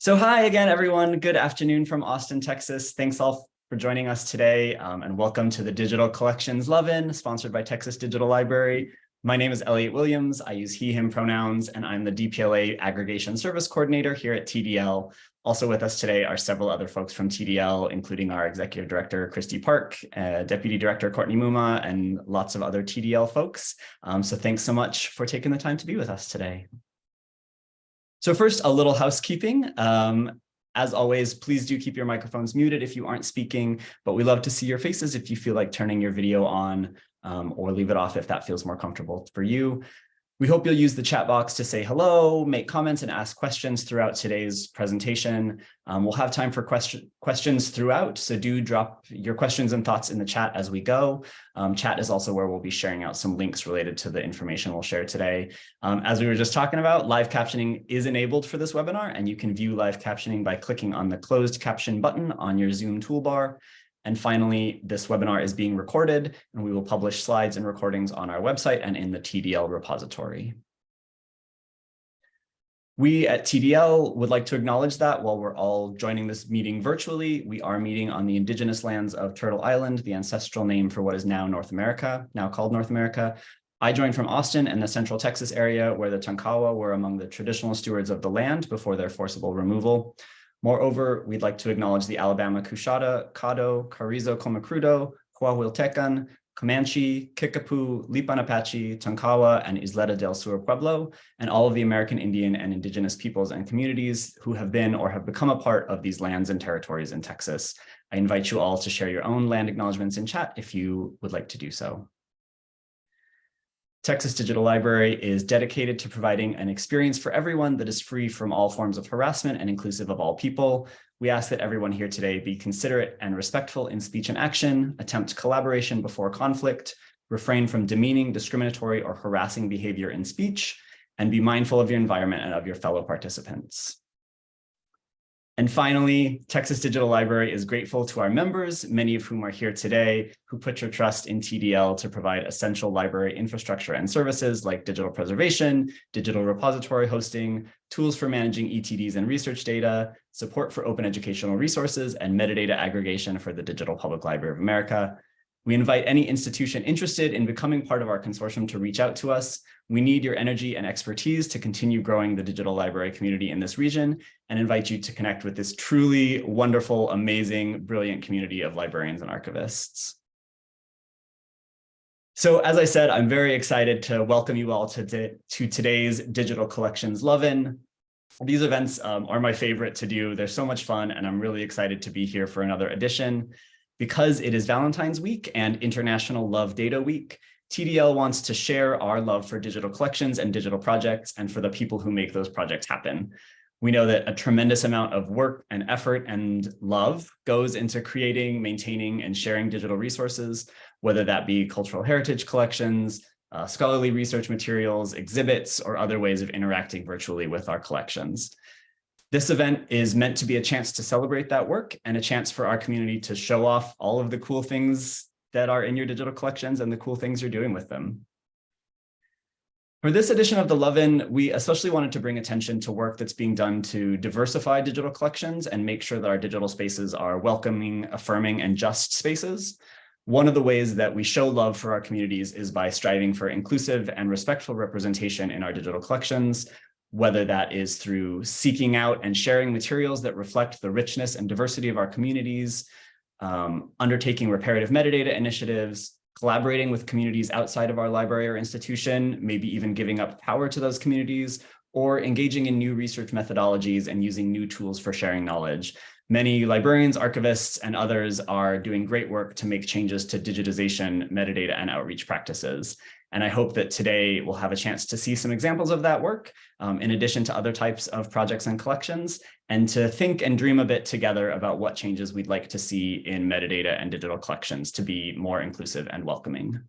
So hi again, everyone. Good afternoon from Austin, Texas. Thanks all for joining us today um, and welcome to the Digital Collections Love-In sponsored by Texas Digital Library. My name is Elliot Williams. I use he, him pronouns, and I'm the DPLA Aggregation Service Coordinator here at TDL. Also with us today are several other folks from TDL, including our Executive Director, Kristi Park, uh, Deputy Director, Courtney Mumma, and lots of other TDL folks. Um, so thanks so much for taking the time to be with us today. So first, a little housekeeping. Um, as always, please do keep your microphones muted if you aren't speaking, but we love to see your faces if you feel like turning your video on um, or leave it off if that feels more comfortable for you. We hope you'll use the chat box to say hello, make comments and ask questions throughout today's presentation. Um, we'll have time for question, questions throughout, so do drop your questions and thoughts in the chat as we go. Um, chat is also where we'll be sharing out some links related to the information we'll share today. Um, as we were just talking about, live captioning is enabled for this webinar, and you can view live captioning by clicking on the closed caption button on your Zoom toolbar. And finally, this webinar is being recorded and we will publish slides and recordings on our website and in the TDL repository. We at TDL would like to acknowledge that while we're all joining this meeting virtually, we are meeting on the indigenous lands of Turtle Island, the ancestral name for what is now North America, now called North America. I joined from Austin and the central Texas area where the Tonkawa were among the traditional stewards of the land before their forcible removal. Moreover, we'd like to acknowledge the Alabama Coushatta, Caddo, Carrizo Comecrudo, Coahuiltecan, Comanche, Kickapoo, Lipan Apache, Tonkawa, and Isleta del Sur Pueblo, and all of the American Indian and indigenous peoples and communities who have been or have become a part of these lands and territories in Texas. I invite you all to share your own land acknowledgements in chat if you would like to do so. Texas Digital Library is dedicated to providing an experience for everyone that is free from all forms of harassment and inclusive of all people. We ask that everyone here today be considerate and respectful in speech and action, attempt collaboration before conflict, refrain from demeaning, discriminatory, or harassing behavior in speech, and be mindful of your environment and of your fellow participants. And finally, Texas Digital Library is grateful to our members, many of whom are here today, who put your trust in TDL to provide essential library infrastructure and services like digital preservation, digital repository hosting, tools for managing ETDs and research data, support for open educational resources, and metadata aggregation for the Digital Public Library of America. We invite any institution interested in becoming part of our consortium to reach out to us. We need your energy and expertise to continue growing the digital library community in this region and invite you to connect with this truly wonderful, amazing, brilliant community of librarians and archivists. So as I said, I'm very excited to welcome you all to, to today's Digital Collections Love-In. These events um, are my favorite to do. They're so much fun, and I'm really excited to be here for another edition. Because it is Valentine's Week and International Love Data Week, TDL wants to share our love for digital collections and digital projects and for the people who make those projects happen. We know that a tremendous amount of work and effort and love goes into creating, maintaining, and sharing digital resources, whether that be cultural heritage collections, uh, scholarly research materials, exhibits, or other ways of interacting virtually with our collections. This event is meant to be a chance to celebrate that work and a chance for our community to show off all of the cool things that are in your digital collections and the cool things you're doing with them. For this edition of the Love-In, we especially wanted to bring attention to work that's being done to diversify digital collections and make sure that our digital spaces are welcoming, affirming, and just spaces. One of the ways that we show love for our communities is by striving for inclusive and respectful representation in our digital collections, whether that is through seeking out and sharing materials that reflect the richness and diversity of our communities, um, undertaking reparative metadata initiatives, collaborating with communities outside of our library or institution, maybe even giving up power to those communities, or engaging in new research methodologies and using new tools for sharing knowledge. Many librarians, archivists, and others are doing great work to make changes to digitization, metadata, and outreach practices. And I hope that today we'll have a chance to see some examples of that work, um, in addition to other types of projects and collections, and to think and dream a bit together about what changes we'd like to see in metadata and digital collections to be more inclusive and welcoming.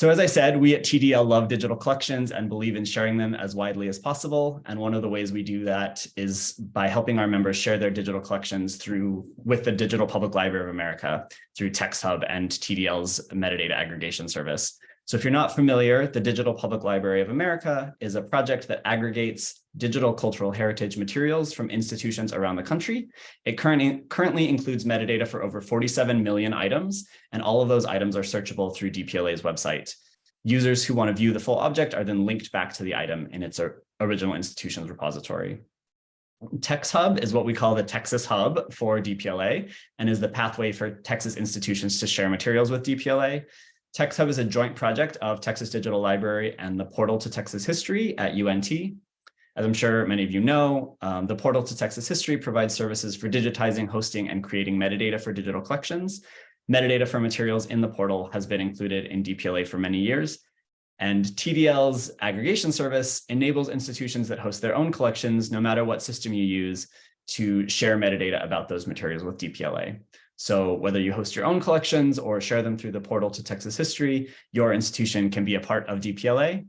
So as I said, we at TDL love digital collections and believe in sharing them as widely as possible. And one of the ways we do that is by helping our members share their digital collections through with the Digital Public Library of America through TextHub and TDL's metadata aggregation service. So if you're not familiar, the Digital Public Library of America is a project that aggregates digital cultural heritage materials from institutions around the country. It currently, currently includes metadata for over 47 million items, and all of those items are searchable through DPLA's website. Users who want to view the full object are then linked back to the item in its original institution's repository. TextHub is what we call the Texas Hub for DPLA and is the pathway for Texas institutions to share materials with DPLA. TextHub is a joint project of Texas Digital Library and the Portal to Texas History at UNT. As I'm sure many of you know, um, the Portal to Texas History provides services for digitizing, hosting, and creating metadata for digital collections. Metadata for materials in the portal has been included in DPLA for many years, and TDL's aggregation service enables institutions that host their own collections, no matter what system you use, to share metadata about those materials with DPLA. So whether you host your own collections or share them through the portal to Texas history, your institution can be a part of DPLA.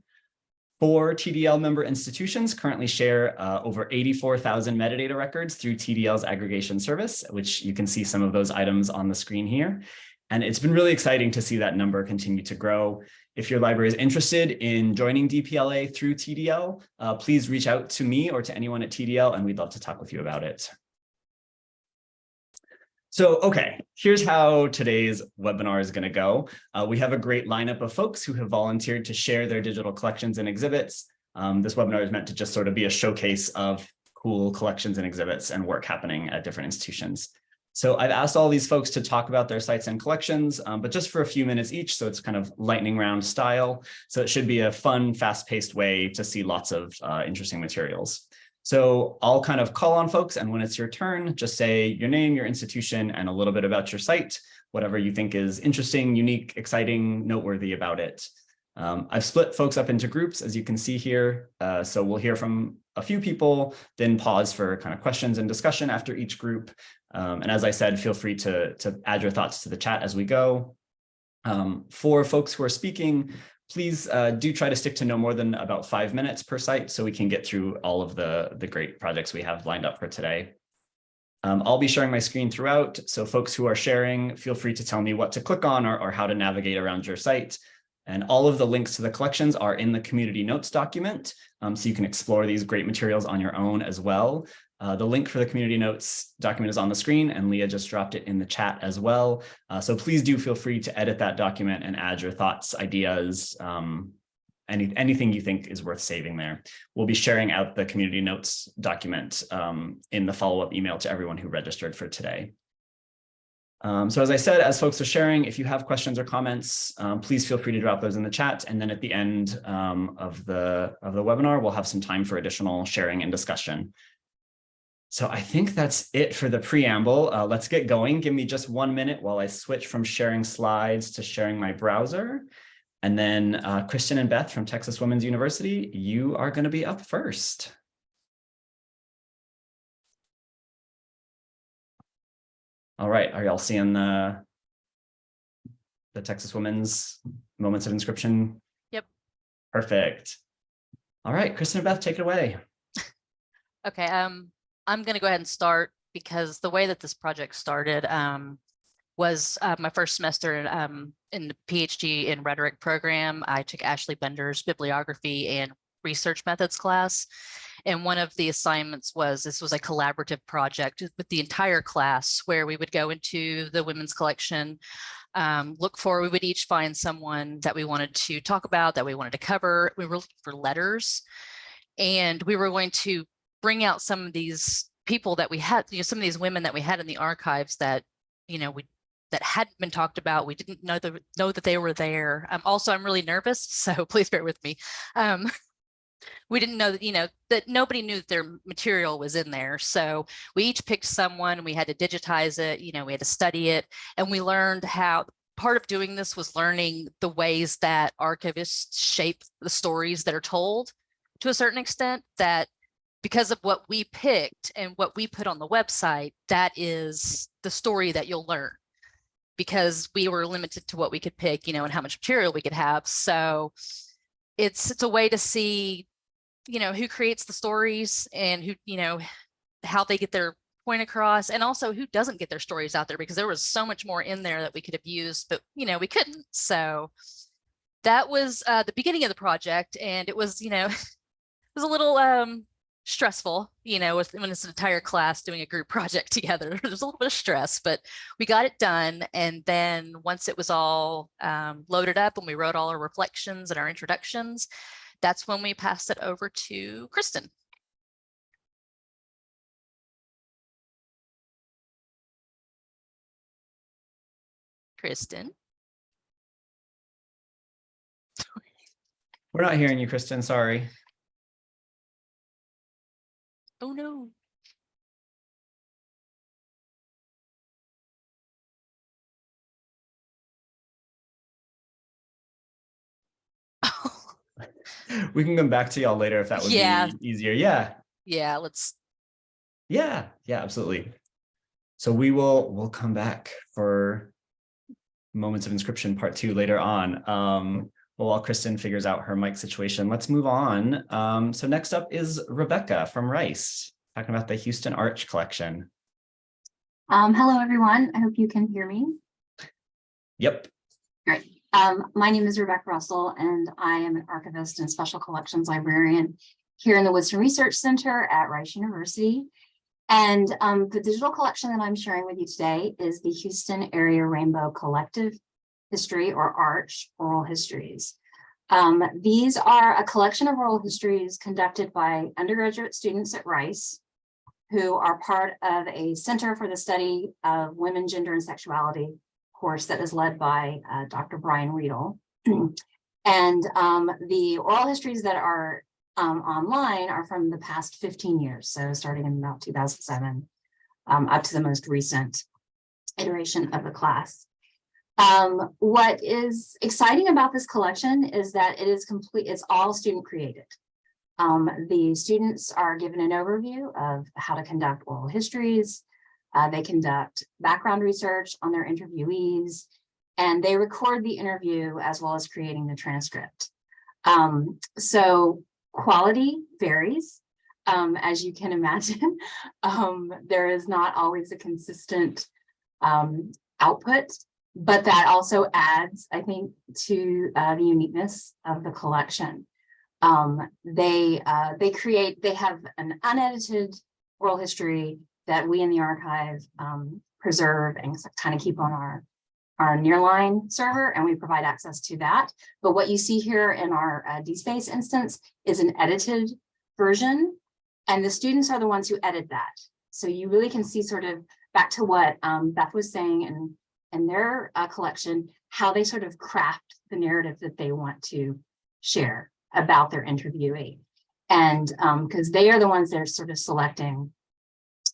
Four TDL member institutions currently share uh, over 84,000 metadata records through TDL's aggregation service, which you can see some of those items on the screen here. And it's been really exciting to see that number continue to grow. If your library is interested in joining DPLA through TDL, uh, please reach out to me or to anyone at TDL, and we'd love to talk with you about it. So, okay, here's how today's webinar is going to go. Uh, we have a great lineup of folks who have volunteered to share their digital collections and exhibits. Um, this webinar is meant to just sort of be a showcase of cool collections and exhibits and work happening at different institutions. So I've asked all these folks to talk about their sites and collections, um, but just for a few minutes each. So it's kind of lightning round style. So it should be a fun, fast paced way to see lots of uh, interesting materials. So I'll kind of call on folks and when it's your turn, just say your name, your institution, and a little bit about your site, whatever you think is interesting, unique, exciting, noteworthy about it. Um, I've split folks up into groups, as you can see here. Uh, so we'll hear from a few people, then pause for kind of questions and discussion after each group. Um, and as I said, feel free to, to add your thoughts to the chat as we go. Um, for folks who are speaking, please uh, do try to stick to no more than about five minutes per site so we can get through all of the, the great projects we have lined up for today. Um, I'll be sharing my screen throughout, so folks who are sharing, feel free to tell me what to click on or, or how to navigate around your site. And all of the links to the collections are in the community notes document, um, so you can explore these great materials on your own as well. Uh, the link for the community notes document is on the screen and Leah just dropped it in the chat as well. Uh, so please do feel free to edit that document and add your thoughts, ideas, um, any, anything you think is worth saving there. We'll be sharing out the community notes document um, in the follow-up email to everyone who registered for today. Um, so as I said, as folks are sharing, if you have questions or comments, um, please feel free to drop those in the chat. And then at the end um, of, the, of the webinar, we'll have some time for additional sharing and discussion. So I think that's it for the preamble. Uh, let's get going. Give me just one minute while I switch from sharing slides to sharing my browser. And then uh, Kristen and Beth from Texas Women's University, you are going to be up first. All right, are y'all seeing the, the Texas Women's Moments of Inscription? Yep. Perfect. All right, Kristen and Beth, take it away. Okay, um, I'm going to go ahead and start because the way that this project started um, was uh, my first semester in, um, in the PhD in rhetoric program. I took Ashley Bender's bibliography and research methods class. And one of the assignments was this was a collaborative project with the entire class where we would go into the women's collection, um, look for, we would each find someone that we wanted to talk about, that we wanted to cover. We were looking for letters and we were going to bring out some of these people that we had, you know, some of these women that we had in the archives that, you know, we that hadn't been talked about. We didn't know the, know that they were there. Um, also, I'm really nervous, so please bear with me. Um, we didn't know that, you know, that nobody knew that their material was in there. So we each picked someone, we had to digitize it, you know, we had to study it, and we learned how part of doing this was learning the ways that archivists shape the stories that are told to a certain extent that because of what we picked and what we put on the website, that is the story that you'll learn because we were limited to what we could pick, you know, and how much material we could have. So it's it's a way to see, you know, who creates the stories and who, you know, how they get their point across and also who doesn't get their stories out there because there was so much more in there that we could have used, but you know, we couldn't. So that was uh, the beginning of the project, and it was, you know, it was a little um, stressful, you know, with, when it's an entire class doing a group project together. There's a little bit of stress, but we got it done. And then once it was all um, loaded up and we wrote all our reflections and our introductions, that's when we passed it over to Kristen. Kristen. We're not hearing you, Kristen, sorry. Oh no. We can come back to y'all later if that would Yeah. be easier. Yeah, yeah, let's yeah, yeah, absolutely. So we will, we'll come back for moments of inscription part two later on. Um, well, while Kristen figures out her mic situation, let's move on. Um, so next up is Rebecca from Rice, talking about the Houston Arch Collection. Um, hello, everyone. I hope you can hear me. Yep, Um, my name is Rebecca Russell, and I am an archivist and special collections librarian here in the Woodson Research Center at Rice University. And um, the digital collection that I'm sharing with you today is the Houston Area Rainbow Collective History or ARCH Oral Histories. Um, these are a collection of oral histories conducted by undergraduate students at Rice who are part of a Center for the Study of Women, Gender, and Sexuality course that is led by uh, Dr. Brian Riedel. and um, the oral histories that are um, online are from the past 15 years. So starting in about 2007 um, up to the most recent iteration of the class. Um, what is exciting about this collection is that it is complete, it's all student created. Um, the students are given an overview of how to conduct oral histories, uh, they conduct background research on their interviewees, and they record the interview as well as creating the transcript. Um, so quality varies, um, as you can imagine. um, there is not always a consistent um, output, but that also adds, I think, to uh, the uniqueness of the collection. Um, they uh, they create, they have an unedited oral history that we in the archive um, preserve and kind of keep on our, our nearline server, and we provide access to that. But what you see here in our uh, DSpace instance is an edited version, and the students are the ones who edit that. So you really can see sort of back to what um, Beth was saying and in their uh, collection, how they sort of craft the narrative that they want to share about their interviewee. And because um, they are the ones that are sort of selecting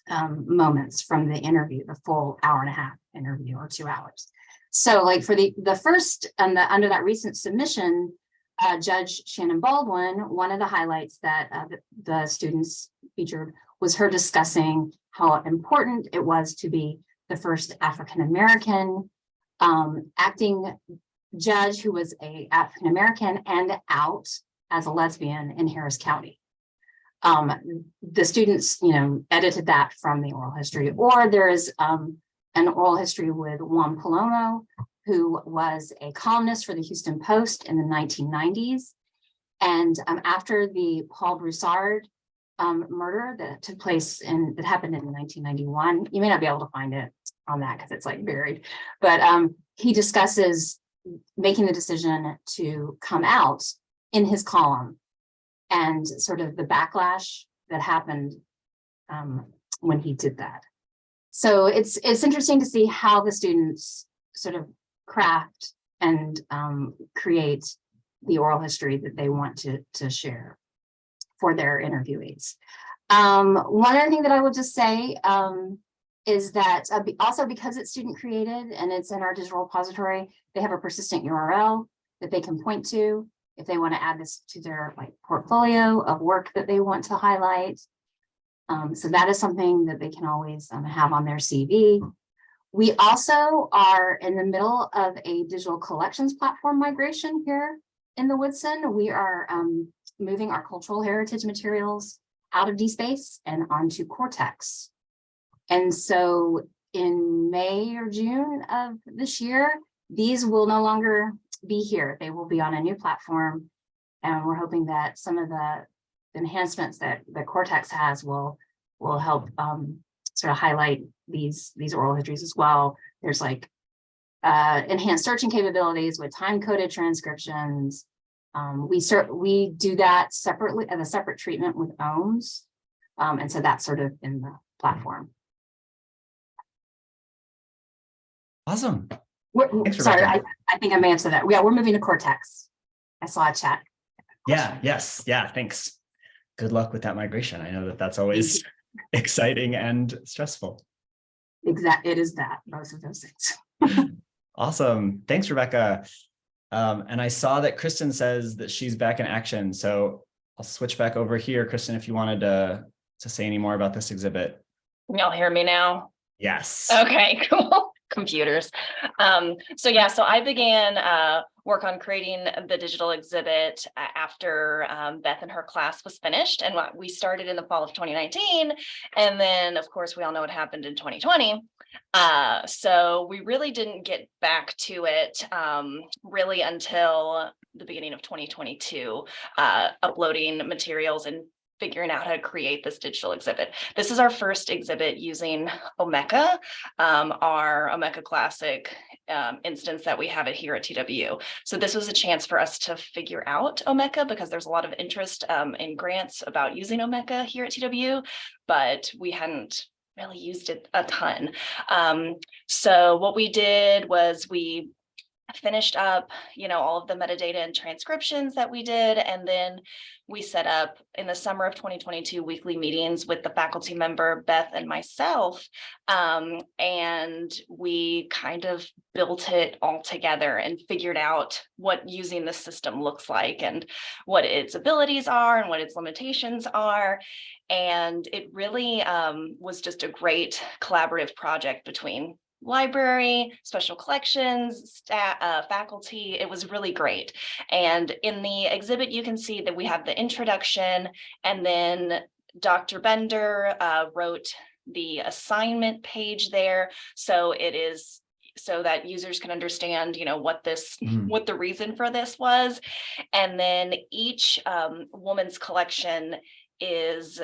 um, moments from the interview, the full hour and a half interview or two hours. So like for the, the first and the under that recent submission, uh, Judge Shannon Baldwin, one of the highlights that uh, the, the students featured was her discussing how important it was to be the first African-American um, acting judge who was a African-American and out as a lesbian in Harris County. Um, the students, you know, edited that from the oral history, or there is um, an oral history with Juan Palomo, who was a columnist for the Houston Post in the 1990s. And um, after the Paul Broussard um, murder that took place in, that happened in 1991, you may not be able to find it on that because it's like buried, but um, he discusses making the decision to come out in his column and sort of the backlash that happened um, when he did that. So it's it's interesting to see how the students sort of craft and um, create the oral history that they want to, to share for their interviewees. Um, one other thing that I will just say um, is that uh, also because it's student created and it's in our digital repository, they have a persistent URL that they can point to if they want to add this to their like portfolio of work that they want to highlight. Um, so that is something that they can always um, have on their CV. We also are in the middle of a digital collections platform migration here in the Woodson. We are um, moving our cultural heritage materials out of DSpace and onto Cortex. And so in May or June of this year, these will no longer be here. They will be on a new platform. And we're hoping that some of the enhancements that the Cortex has will, will help um, sort of highlight these, these oral histories as well. There's like uh, enhanced searching capabilities with time-coded transcriptions. Um, we we do that separately as a separate treatment with OHMS. Um, and so that's sort of in the platform. Awesome. We're, Thanks, sorry, I, I think I may have said that. Yeah, we're moving to Cortex. I saw a chat. Yeah, yes, yeah, thanks. Good luck with that migration. I know that that's always exciting and stressful. Exact, it is that, both of those things. Awesome. Thanks, Rebecca. Um, and I saw that Kristen says that she's back in action. So I'll switch back over here. Kristen, if you wanted to, to say any more about this exhibit. Can y'all hear me now? Yes. Okay, cool. Computers. Um, so yeah, so I began uh work on creating the digital exhibit after um Beth and her class was finished and what we started in the fall of 2019. And then, of course, we all know what happened in 2020. Uh, so we really didn't get back to it um really until the beginning of 2022, uh uploading materials and figuring out how to create this digital exhibit. This is our first exhibit using Omeka, um, our Omeka Classic um, instance that we have it here at TW. So this was a chance for us to figure out Omeka because there's a lot of interest um, in grants about using Omeka here at TW, but we hadn't really used it a ton. Um, so what we did was we finished up, you know, all of the metadata and transcriptions that we did, and then we set up in the summer of 2022 weekly meetings with the faculty member Beth and myself. Um, and we kind of built it all together and figured out what using the system looks like and what its abilities are and what its limitations are. And it really um, was just a great collaborative project between library, special collections, staff, uh, faculty. It was really great. And in the exhibit, you can see that we have the introduction and then Dr. Bender uh, wrote the assignment page there. So it is so that users can understand, you know, what this, Mhm. what the reason for this was. And then each um, woman's collection is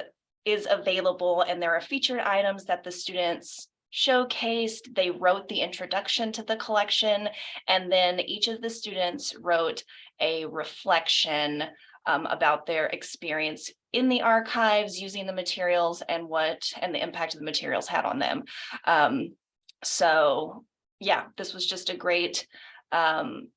is available and there are featured items that the students showcased. They wrote the introduction to the collection and then each of the students wrote a reflection um, about their experience in the archives using the materials and what and the impact of the materials had on them. Um, so yeah, this was just a great um,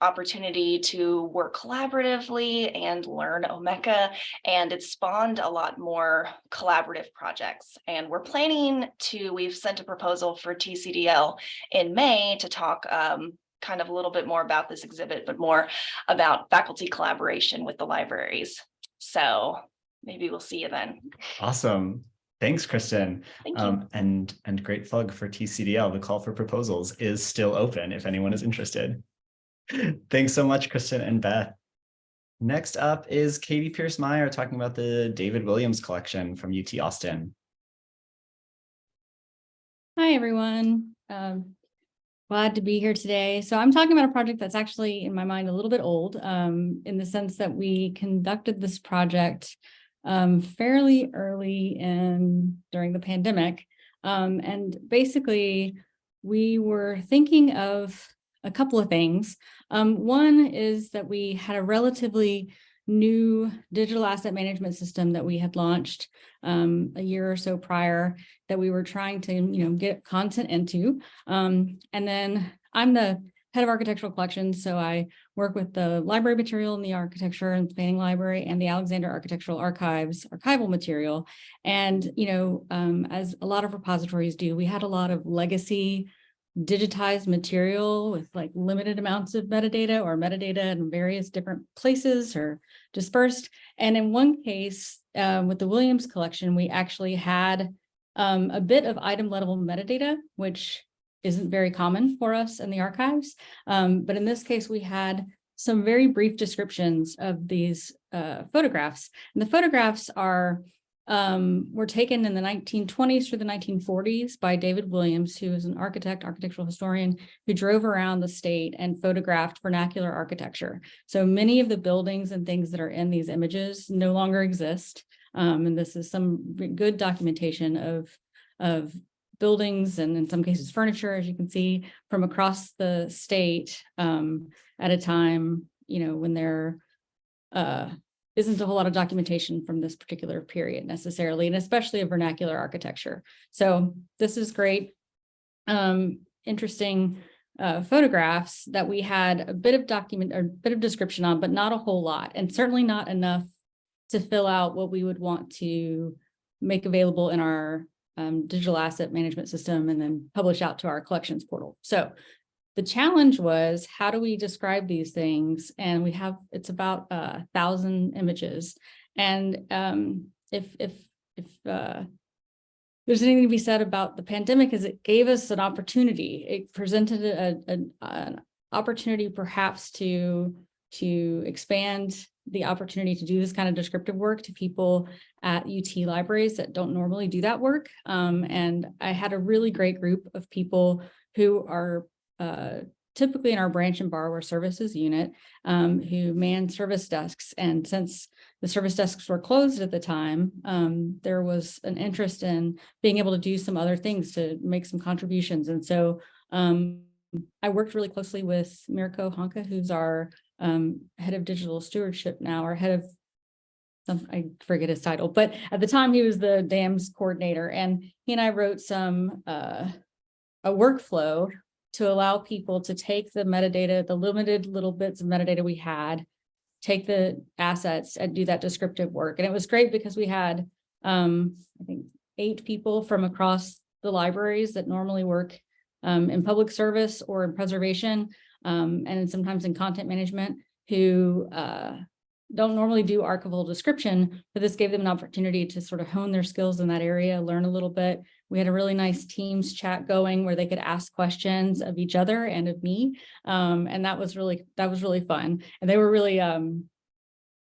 opportunity to work collaboratively and learn Omeka. And it spawned a lot more collaborative projects. And we're planning to, we've sent a proposal for TCDL in May to talk um, kind of a little bit more about this exhibit, but more about faculty collaboration with the libraries. So maybe we'll see you then. Awesome. Thanks, Kristen. Thank you. Um, and, and great plug for TCDL. The call for proposals is still open if anyone is interested. Thanks so much, Kristen and Beth. Next up is Katie Pierce Meyer talking about the David Williams collection from UT Austin. Hi, everyone. Um, glad to be here today. So I'm talking about a project that's actually in my mind a little bit old, um, in the sense that we conducted this project um, fairly early in during the pandemic. Um, and basically, we were thinking of a couple of things. Um, one is that we had a relatively new digital asset management system that we had launched um, a year or so prior that we were trying to, you know, get content into. Um, and then I'm the head of architectural collections, so I work with the library material in the architecture and planning library and the Alexander Architectural Archives archival material. And, you know, um, as a lot of repositories do, we had a lot of legacy digitized material with like limited amounts of metadata or metadata in various different places or dispersed. And in one case, um, with the Williams collection, we actually had um, a bit of item level metadata, which isn't very common for us in the archives. Um, but in this case, we had some very brief descriptions of these uh, photographs. And the photographs are um, were taken in the nineteen twenties through the nineteen forties by David Williams, who is an architect, architectural historian, who drove around the state and photographed vernacular architecture. So many of the buildings and things that are in these images no longer exist. Um, and this is some good documentation of, of buildings and in some cases furniture, as you can see, from across the state um, at a time, you know, when there uh, isn't a whole lot of documentation from this particular period necessarily, and especially of vernacular architecture. So this is great. Um, interesting uh, photographs that we had a bit of document or a bit of description on, but not a whole lot, and certainly not enough to fill out what we would want to make available in our um, digital asset management system and then publish out to our collections portal. So the challenge was, how do we describe these things? And we have, it's about a thousand images. And um, if, if, if uh, there's anything to be said about the pandemic is it gave us an opportunity. It presented a, a- an opportunity perhaps to, to expand the opportunity to do this kind of descriptive work to people at UT libraries that don't normally do that work. Um, and I had a really great group of people who are uh, typically in our branch and borrower services unit um, who man service desks. And since the service desks were closed at the time, um, there was an interest in being able to do some other things to make some contributions. And so um, I worked really closely with Mirko Hanke, who's our um, head of digital stewardship now, or head of I forget his title, but at the time he was the DAMS coordinator and he and I wrote some uh, a workflow to allow people to take the metadata, the limited little bits of metadata we had, take the assets and do that descriptive work. And it was great because we had, um, I think, eight people from across the libraries that normally work um, in public service or in preservation, um, and sometimes in content management who uh, don't normally do archival description, but this gave them an opportunity to sort of hone their skills in that area, learn a little bit. We had a really nice Teams chat going where they could ask questions of each other and of me. Um, and that was really, that was really fun. And they were really um,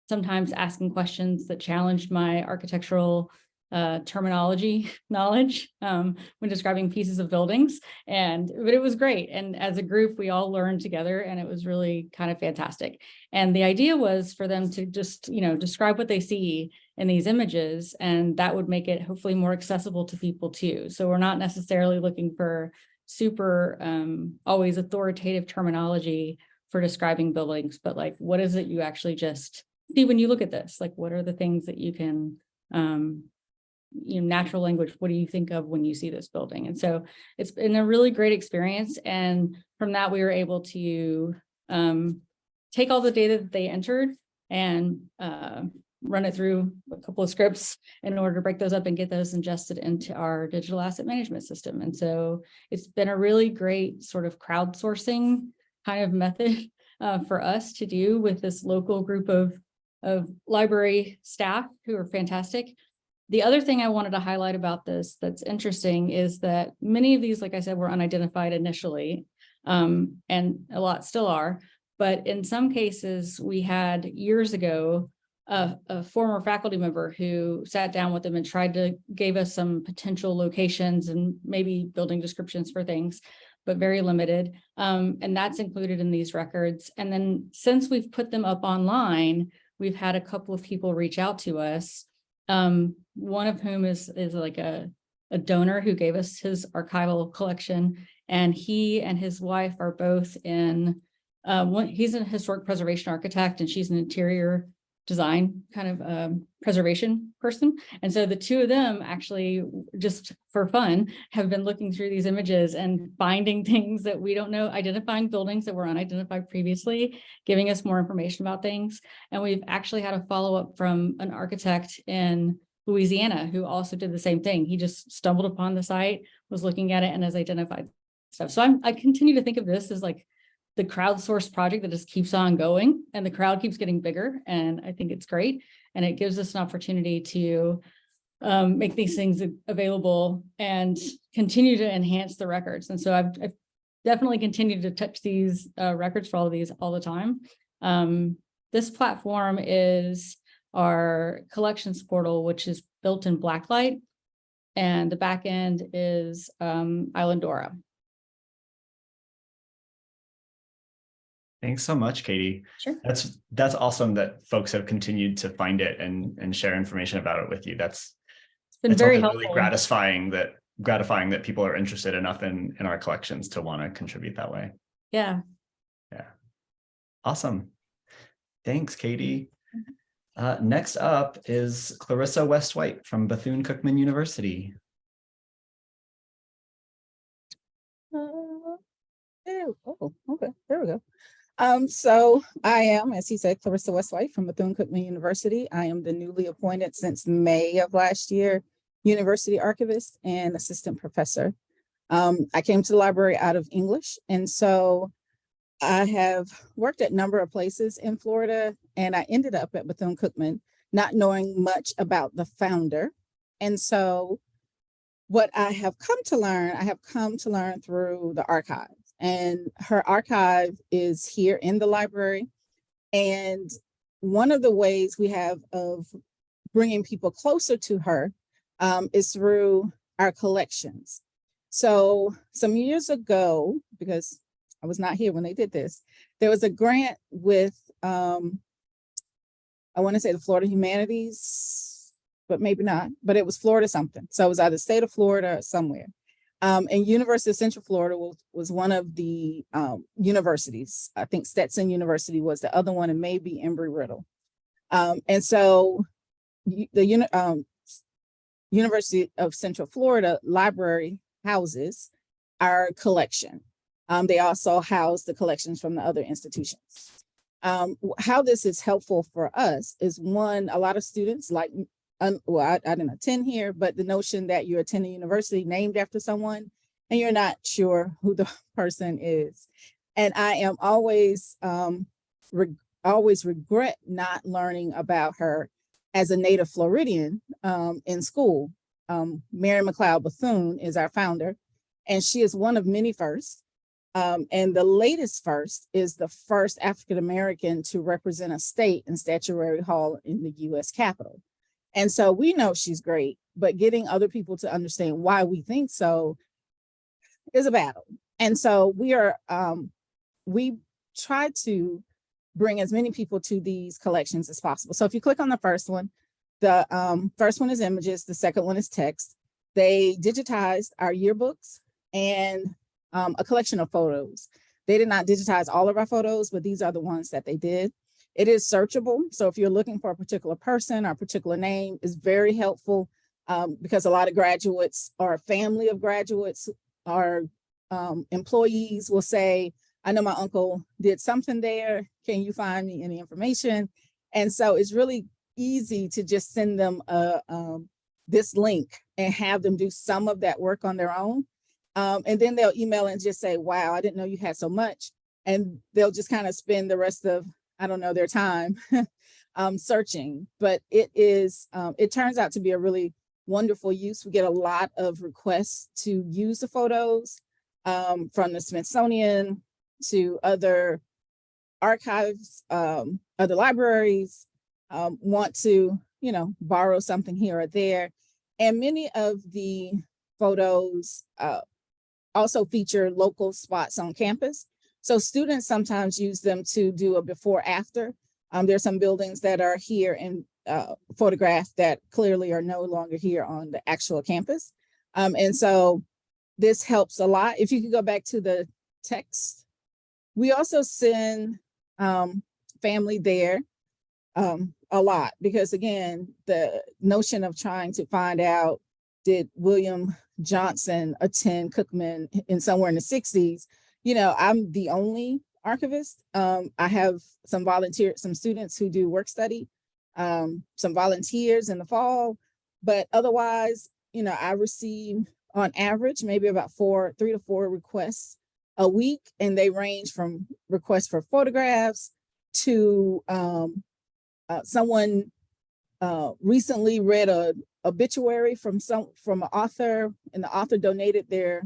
sometimes asking questions that challenged my architectural uh, terminology knowledge um, when describing pieces of buildings. And, but it was great. And as a group, we all learned together and it was really kind of fantastic. And the idea was for them to just, you know, describe what they see in these images and that would make it hopefully more accessible to people too. So we're not necessarily looking for super um, always authoritative terminology for describing buildings, but like, what is it you actually just see when you look at this? Like, what are the things that you can um, you know, natural language, what do you think of when you see this building? And so it's been a really great experience. And from that, we were able to um, take all the data that they entered and uh, run it through a couple of scripts in order to break those up and get those ingested into our digital asset management system. And so it's been a really great sort of crowdsourcing kind of method uh, for us to do with this local group of, of library staff who are fantastic. The other thing I wanted to highlight about this that's interesting is that many of these, like I said, were unidentified initially, um, and a lot still are. But in some cases, we had years ago a, a former faculty member who sat down with them and tried to gave us some potential locations and maybe building descriptions for things, but very limited. Um, and that's included in these records. And then since we've put them up online, we've had a couple of people reach out to us um, one of whom is, is like a, a donor who gave us his archival collection. And he and his wife are both in, uh, one, he's a historic preservation architect and she's an interior design kind of um, preservation person. And so the two of them actually just for fun have been looking through these images and finding things that we don't know, identifying buildings that were unidentified previously, giving us more information about things. And we've actually had a follow-up from an architect in Louisiana who also did the same thing. He just stumbled upon the site, was looking at it and has identified stuff. So I'm, I continue to think of this as like the crowdsourced project that just keeps on going and the crowd keeps getting bigger. And I think it's great. And it gives us an opportunity to um, make these things available and continue to enhance the records. And so I've, I've definitely continued to touch these uh, records for all of these all the time. Um, this platform is our collections portal, which is built in Blacklight. And the back end is um, Islandora. Thanks so much, Katie. Sure. That's, that's awesome that folks have continued to find it and, and share information about it with you. That's It's been it's very helpful. really gratifying that, gratifying that people are interested enough in, in our collections to want to contribute that way. Yeah. Yeah. Awesome. Thanks, Katie. Mm-hmm. Uh, next up is Clarissa West-White from Bethune-Cookman University. Uh, Oh, okay, there we go. Um, so I am, as he said, Clarissa West-White from Bethune-Cookman University. I am the newly appointed since May of last year, University Archivist and Assistant Professor. Um, I came to the library out of English, and so I have worked at a number of places in Florida, and I ended up at Bethune-Cookman, not knowing much about the founder. And so what I have come to learn, I have come to learn through the archive. And her archive is here in the library. And one of the ways we have of bringing people closer to her um, is through our collections. So some years ago, because I was not here when they did this, there was a grant with, um, I want to say the Florida Humanities, but maybe not, but it was Florida something. So it was either state of Florida or somewhere. Um, and University of Central Florida was, was one of the um, universities. I think Stetson University was the other one and maybe Embry-Riddle. Um, and so the um, University of Central Florida Library houses our collection. Um, they also house the collections from the other institutions. Um, how this is helpful for us is one, a lot of students like un, well, I, I didn't attend here, but the notion that you're attending university named after someone and you're not sure who the person is. And I am always, um, re- always regret not learning about her as a native Floridian, um, in school. Um, Mary McLeod Bethune is our founder, and she is one of many firsts. Um, and the latest first is the first African-American to represent a state in statuary hall in the US Capitol. And so we know she's great, but getting other people to understand why we think so is a battle. And so we are, um, we try to bring as many people to these collections as possible. So if you click on the first one, the um, first one is images, the second one is text. They digitized our yearbooks and um, a collection of photos. They did not digitize all of our photos, but these are the ones that they did. It is searchable. So if you're looking for a particular person or a particular name, is very helpful um, because a lot of graduates or a family of graduates or um, employees will say, I know my uncle did something there. Can you find me any information? And so it's really easy to just send them a, um, this link and have them do some of that work on their own. Um, and then they'll email and just say, wow, I didn't know you had so much. And they'll just kind of spend the rest of, I don't know, their time um, searching. But it is, um, it turns out to be a really wonderful use. We get a lot of requests to use the photos um, from the Smithsonian to other archives, um, other libraries, um, want to, you know, borrow something here or there. And many of the photos uh, also feature local spots on campus. So students sometimes use them to do a before after. Um, there's some buildings that are here and uh, that clearly are no longer here on the actual campus. Um, and so this helps a lot. If you could go back to the text. We also send um, family there um, a lot because again, the notion of trying to find out did William Johnson attend Cookman in somewhere in the 60s, you know, I'm the only archivist. Um, I have some volunteer, some students who do work study, um, some volunteers in the fall, but otherwise, you know, I receive on average, maybe about four, three to four requests a week, and they range from requests for photographs to um, uh, someone uh, recently read a obituary from some from an author, and the author donated their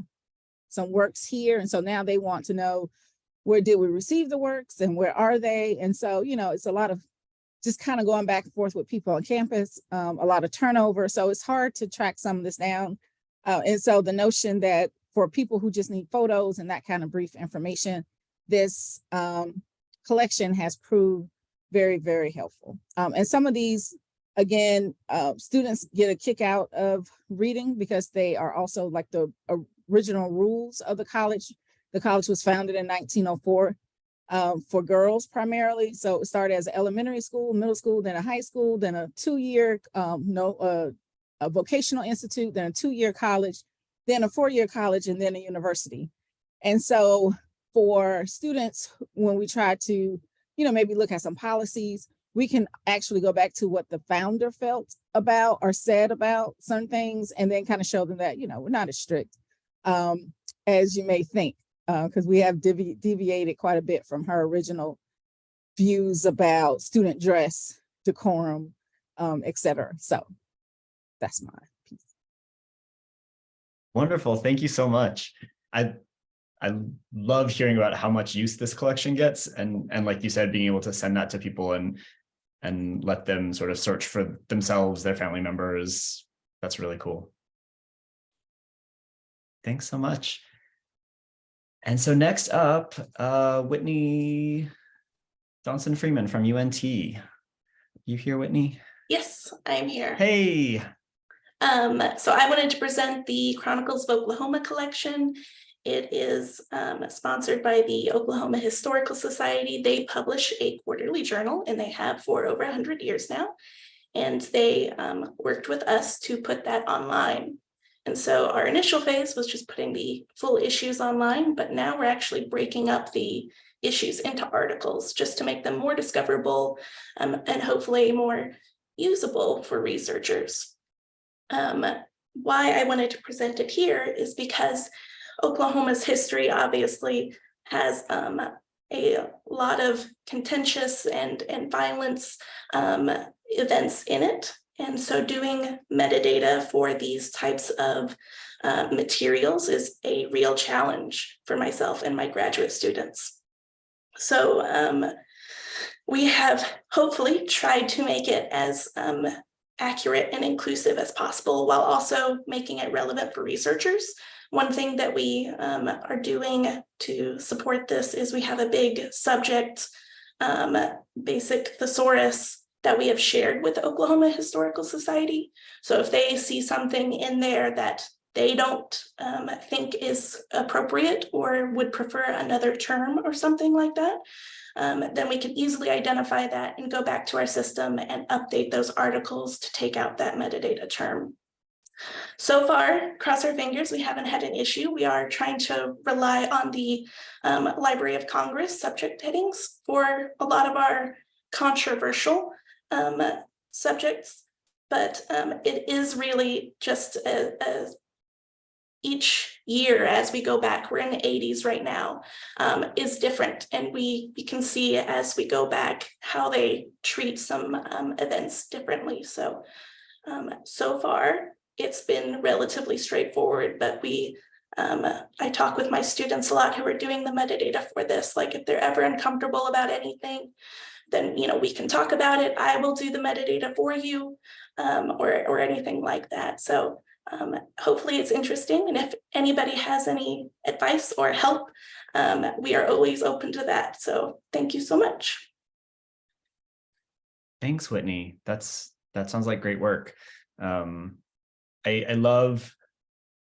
some works here, and so now they want to know where did we receive the works and where are they? And so, you know, it's a lot of just kind of going back and forth with people on campus, um, a lot of turnover. So it's hard to track some of this down. Uh, and so the notion that for people who just need photos and that kind of brief information, this um, collection has proved very, very helpful. Um, and some of these, again, uh, students get a kick out of reading because they are also like the original rules of the college. The college was founded in 1904 um, for girls primarily. So it started as an elementary school, middle school, then a high school, then a two-year, um, no, uh, a vocational institute, then a two-year college, then a four-year college, and then a university. And so for students, when we try to, you know, maybe look at some policies, we can actually go back to what the founder felt about or said about some things, and then kind of show them that, you know, we're not as strict um, as you may think because we have devi deviated quite a bit from her original views about student dress, decorum, um, et cetera. So that's my piece. Wonderful. Thank you so much. I I love hearing about how much use this collection gets and and like you said, being able to send that to people and and let them sort of search for themselves, their family members. That's really cool. Thanks so much. And so next up, uh, Whitney Johnson Freeman from UNT. You here, Whitney? Yes, I'm here. Hey, Um, so I wanted to present the Chronicles of Oklahoma collection. It is um, sponsored by the Oklahoma Historical Society. They publish a quarterly journal and they have for over 100 years now. And they um, worked with us to put that online. And so our initial phase was just putting the full issues online, but now we're actually breaking up the issues into articles just to make them more discoverable um, and hopefully more usable for researchers. Um, why I wanted to present it here is because Oklahoma's history obviously has um, a lot of contentious and, and violence um, events in it. And so doing metadata for these types of uh, materials is a real challenge for myself and my graduate students. So um, we have hopefully tried to make it as um, accurate and inclusive as possible while also making it relevant for researchers. One thing that we um, are doing to support this is we have a big subject um, basic thesaurus that we have shared with the Oklahoma Historical Society. So if they see something in there that they don't um, think is appropriate or would prefer another term or something like that, um, then we can easily identify that and go back to our system and update those articles to take out that metadata term. So far, cross our fingers, we haven't had an issue. We are trying to rely on the um, Library of Congress subject headings for a lot of our controversial um, subjects, but um, it is really just a, a each year as we go back, we're in the 80s right now, um, is different. And we, we can see as we go back how they treat some um, events differently. So, um, so far, it's been relatively straightforward, but we, um, I talk with my students a lot who are doing the metadata for this, like if they're ever uncomfortable about anything, then, you know, we can talk about it. I will do the metadata for you um, or, or anything like that. So um, hopefully it's interesting. And if anybody has any advice or help, um, we are always open to that. So thank you so much. Thanks, Whitney. That's that sounds like great work. Um, I, I love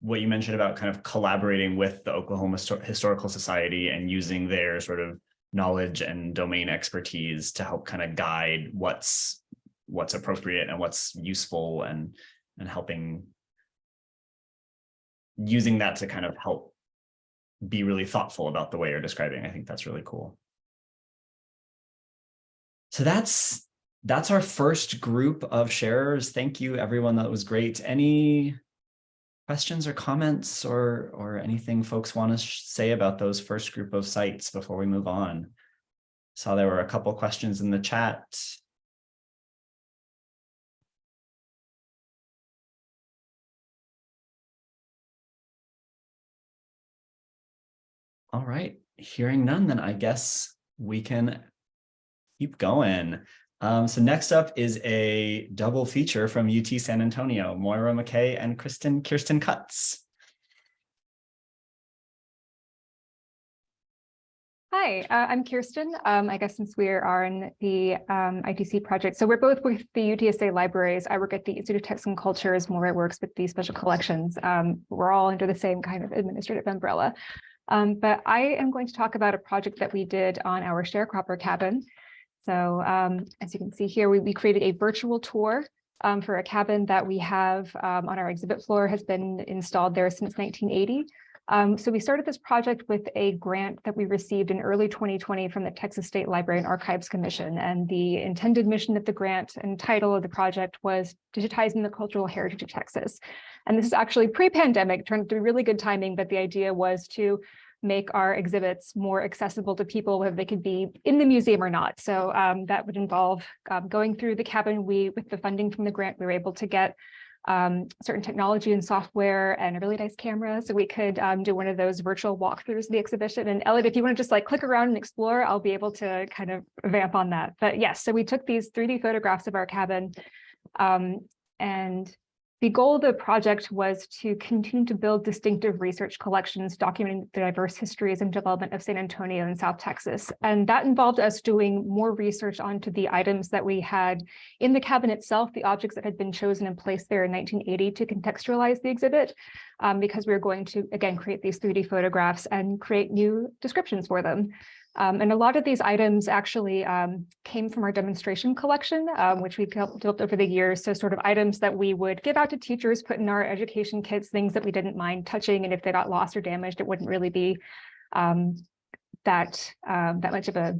what you mentioned about kind of collaborating with the Oklahoma Historical Society and using their sort of knowledge and domain expertise to help kind of guide what's what's appropriate and what's useful and and helping using that to kind of help be really thoughtful about the way you're describing. I think that's really cool. So that's that's our first group of sharers. Thank you, everyone. That was great. Any questions or comments or or anything folks want to say about those first group of sites before we move on? Saw there were a couple questions in the chat. All right, hearing none, then I guess we can keep going. Um, so next up is a double feature from UT San Antonio, Moira McKay and Kristen Kirsten Cutts. Hi, uh, I'm Kirsten. Um, I guess since we are in the um, ITC project, so we're both with the UTSA libraries. I work at the Institute of Texan Cultures. Moira works with the special collections. Um, we're all under the same kind of administrative umbrella. Um, but I am going to talk about a project that we did on our sharecropper cabin. So um, as you can see here, we, we created a virtual tour um, for a cabin that we have um, on our exhibit floor has been installed there since 1980. Um, so we started this project with a grant that we received in early 2020 from the Texas State Library and Archives Commission. And the intended mission of the grant and title of the project was digitizing the cultural heritage of Texas. And this is actually pre-pandemic, turned to be really good timing, but the idea was to make our exhibits more accessible to people, whether they could be in the museum or not. So um, that would involve um, going through the cabin. We, with the funding from the grant, we were able to get um, certain technology and software and a really nice camera. So we could um, do one of those virtual walkthroughs of the exhibition. And Elliot, if you want to just like click around and explore, I'll be able to kind of vamp on that. But yes, so we took these 3D photographs of our cabin um, and the goal of the project was to continue to build distinctive research collections documenting the diverse histories and development of San Antonio and South Texas. And that involved us doing more research onto the items that we had in the cabin itself, the objects that had been chosen and placed there in 1980 to contextualize the exhibit, um, because we were going to, again, create these 3D photographs and create new descriptions for them. Um, and a lot of these items actually um, came from our demonstration collection, um, which we developed over the years. So sort of items that we would give out to teachers, put in our education kits, things that we didn't mind touching. And if they got lost or damaged, it wouldn't really be um, that, um, that much of a,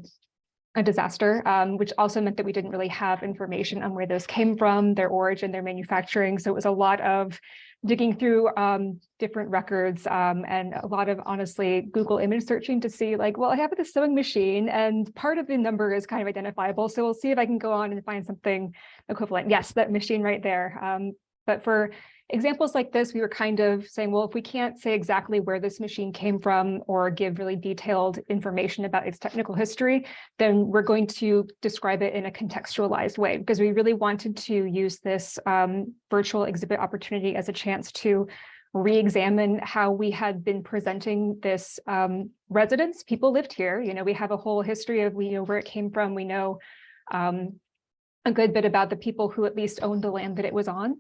a disaster, um, which also meant that we didn't really have information on where those came from, their origin, their manufacturing. So it was a lot of digging through um, different records um, and a lot of honestly Google image searching to see like, well, I have this sewing machine and part of the number is kind of identifiable. So we'll see if I can go on and find something equivalent. Yes, that machine right there. Um, but for examples like this, we were kind of saying, well, if we can't say exactly where this machine came from or give really detailed information about its technical history, then we're going to describe it in a contextualized way because we really wanted to use this um, virtual exhibit opportunity as a chance to re-examine how we had been presenting this um, residence. People lived here, you know, we have a whole history of, we know where it came from. We know um, a good bit about the people who at least owned the land that it was on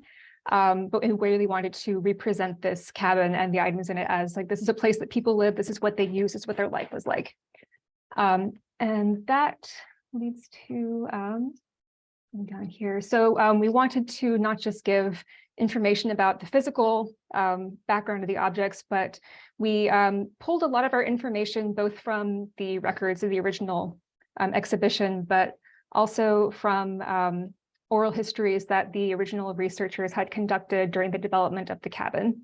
um, but we really wanted to represent this cabin and the items in it as like, this is a place that people live, this is what they use, this is what their life was like. Um, and that leads to um, down here. So um, we wanted to not just give information about the physical um, background of the objects, but we um, pulled a lot of our information both from the records of the original um, exhibition, but also from um, oral histories that the original researchers had conducted during the development of the cabin.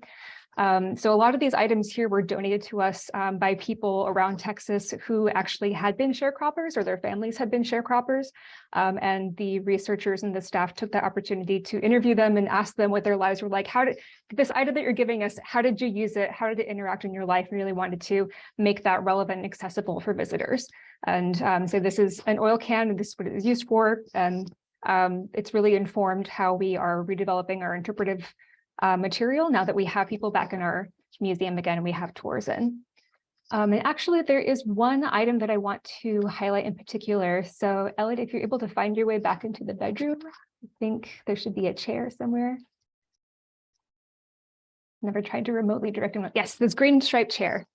Um, so a lot of these items here were donated to us um, by people around Texas who actually had been sharecroppers or their families had been sharecroppers. Um, and the researchers and the staff took that opportunity to interview them and ask them what their lives were like. How did this item that you're giving us, how did you use it? How did it interact in your life? We really wanted to make that relevant and accessible for visitors. And um, so this is an oil can, and this is what it is used for. And um, it's really informed how we are redeveloping our interpretive uh, material now that we have people back in our museum again and we have tours in. Um, and actually, there is one item that I want to highlight in particular. So Elliot, if you're able to find your way back into the bedroom, I think there should be a chair somewhere. Never tried to remotely direct him. Yes, this green striped chair.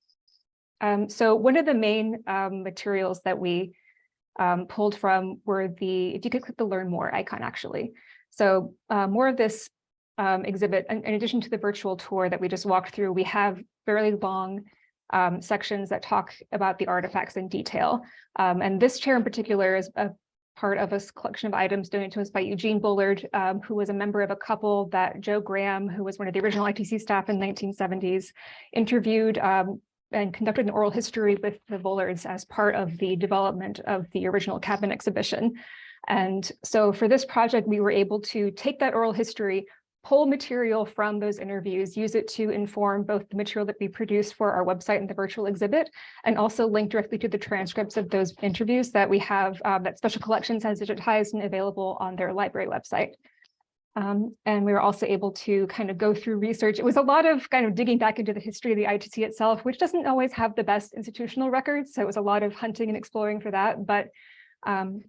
Um, so one of the main um, materials that we um, pulled from were the, if you could click the learn more icon actually. So uh, more of this um, exhibit, in, in, addition to the virtual tour that we just walked through, we have fairly long um, sections that talk about the artifacts in detail. Um, and this chair in particular is a part of a collection of items donated to us by Eugene Bullard, um, who was a member of a couple that Joe Graham, who was one of the original ITC staff in the 1970s, interviewed um, and conducted an oral history with the Bullards as part of the development of the original cabin exhibition. And so for this project, we were able to take that oral history, pull material from those interviews, use it to inform both the material that we produce for our website and the virtual exhibit, and also link directly to the transcripts of those interviews that we have uh, that Special Collections has digitized and available on their library website. Um, and we were also able to kind of go through research. It was a lot of kind of digging back into the history of the ITC itself, which doesn't always have the best institutional records. So it was a lot of hunting and exploring for that. But um,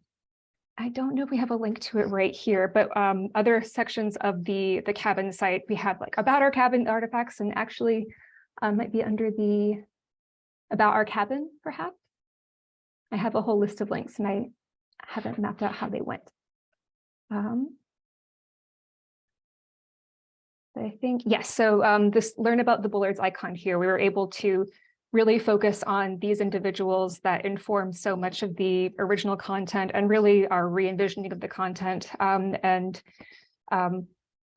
I don't know if we have a link to it right here, but um, other sections of the, the cabin site, we have like about our cabin artifacts and actually um, might be under the about our cabin, perhaps. I have a whole list of links and I haven't mapped out how they went. Um, I think, yes, so um, this learn about the Bullards icon here, we were able to really focus on these individuals that inform so much of the original content and really our re-envisioning of the content um, and um,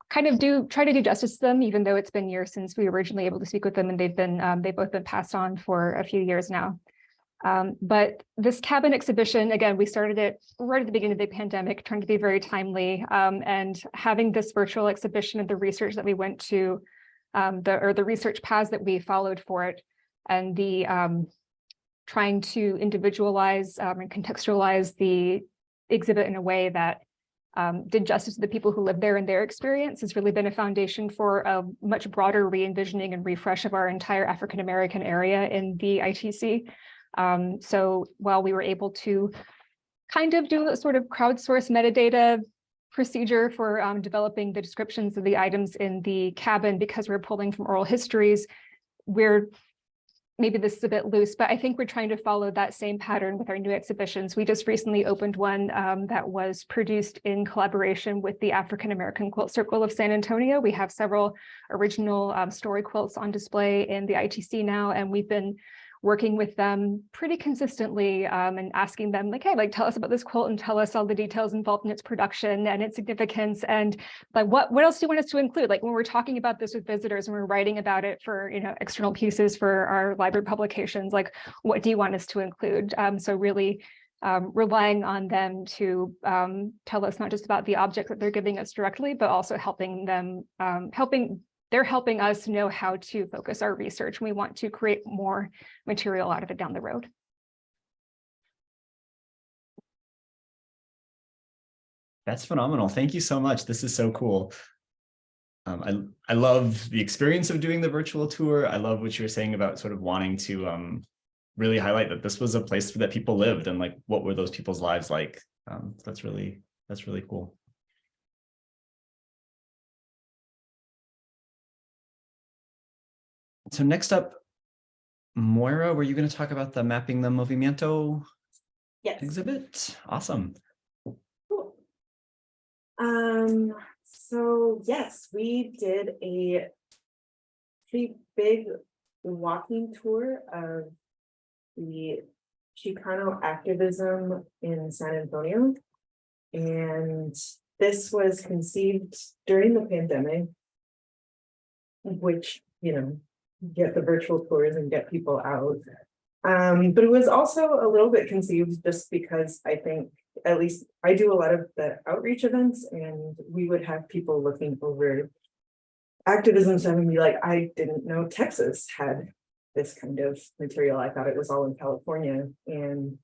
kind of do try to do justice to them, even though it's been years since we were originally able to speak with them and they've been um, they've both been passed on for a few years now. Um, but this cabin exhibition, again, we started it right at the beginning of the pandemic, trying to be very timely um, and having this virtual exhibition of the research that we went to, um, the or the research paths that we followed for it, and the um, trying to individualize um, and contextualize the exhibit in a way that um, did justice to the people who live there and their experience has really been a foundation for a much broader re-envisioning and refresh of our entire African-American area in the ITC. Um, so while we were able to kind of do a sort of crowdsource metadata procedure for um, developing the descriptions of the items in the cabin because we're pulling from oral histories, we're maybe this is a bit loose, but I think we're trying to follow that same pattern with our new exhibitions. We just recently opened one um, that was produced in collaboration with the African American Quilt Circle of San Antonio. We have several original um, story quilts on display in the ITC now, and we've been working with them pretty consistently um, and asking them like, hey, like tell us about this quilt and tell us all the details involved in its production and its significance and like what what else do you want us to include? Like when we're talking about this with visitors and we're writing about it for you know external pieces for our library publications, like what do you want us to include? Um, so really um, relying on them to um, tell us not just about the object that they're giving us directly, but also helping them, um, helping they're helping us know how to focus our research. We want to create more material out of it down the road. That's phenomenal. Thank you so much. This is so cool. Um, I, I love the experience of doing the virtual tour. I love what you were saying about sort of wanting to um, really highlight that this was a place that people lived and like what were those people's lives like. Um, that's really, that's really cool. So next up, Moira, were you going to talk about the Mapping the Movimiento Yes. exhibit? Awesome. Cool. Um, so yes, we did a pretty big walking tour of the Chicano activism in San Antonio. And this was conceived during the pandemic. Which, you know, get the virtual tours and get people out. Um, but it was also a little bit conceived just because I think, at least I do a lot of the outreach events and we would have people looking over activism stuff and be like, I didn't know Texas had this kind of material. I thought it was all in California and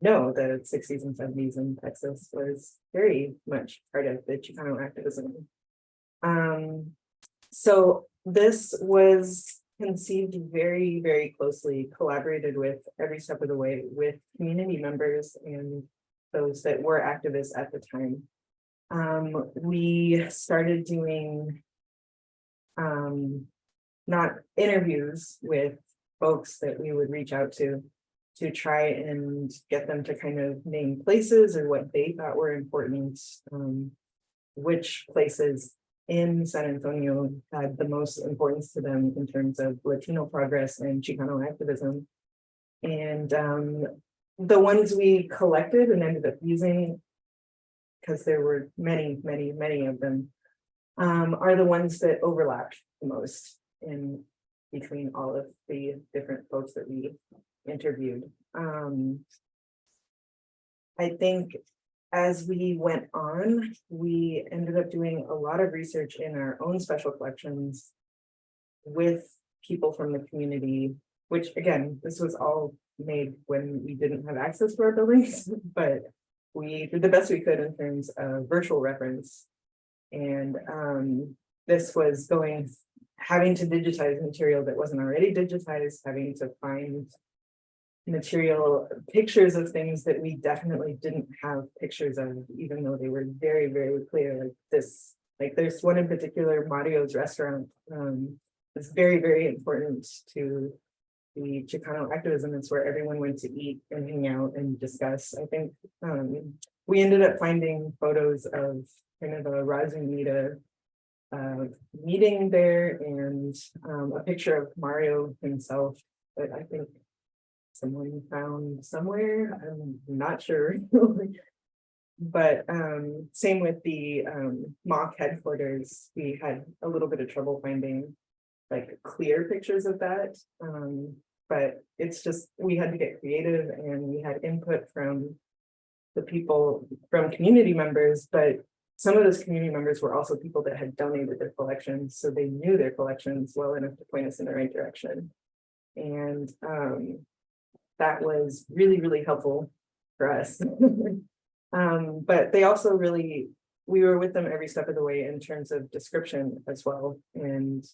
no, the sixties and seventies in Texas was very much part of the Chicano activism. Um, so this was conceived very, very closely, collaborated with every step of the way with community members and those that were activists at the time. Um, we started doing um, not interviews with folks that we would reach out to to try and get them to kind of name places or what they thought were important, um, which places in San Antonio had the most importance to them in terms of Latino progress and Chicano activism. And um, the ones we collected and ended up using, because there were many, many, many of them, um, are the ones that overlapped the most in between all of the different folks that we interviewed. Um, I think as we went on, we ended up doing a lot of research in our own special collections with people from the community, which again, this was all made when we didn't have access to our buildings, but we did the best we could in terms of virtual reference. And um, this was going, having to digitize material that wasn't already digitized, having to find material, pictures of things that we definitely didn't have pictures of, even though they were very, very clear, like this. Like there's one in particular, Mario's restaurant, um, it's very, very important to the Chicano activism. It's where everyone went to eat and hang out and discuss. I think um, we ended up finding photos of kind of a Raza Unida uh, meeting there and um, a picture of Mario himself. But I think someone found somewhere, I'm not sure. But um, same with the um, mock headquarters, we had a little bit of trouble finding like clear pictures of that. Um, but it's just, we had to get creative and we had input from the people, from community members, but some of those community members were also people that had donated their collections, so they knew their collections well enough to point us in the right direction. And um, that was really, really helpful for us. Um, but they also really, we were with them every step of the way in terms of description as well, and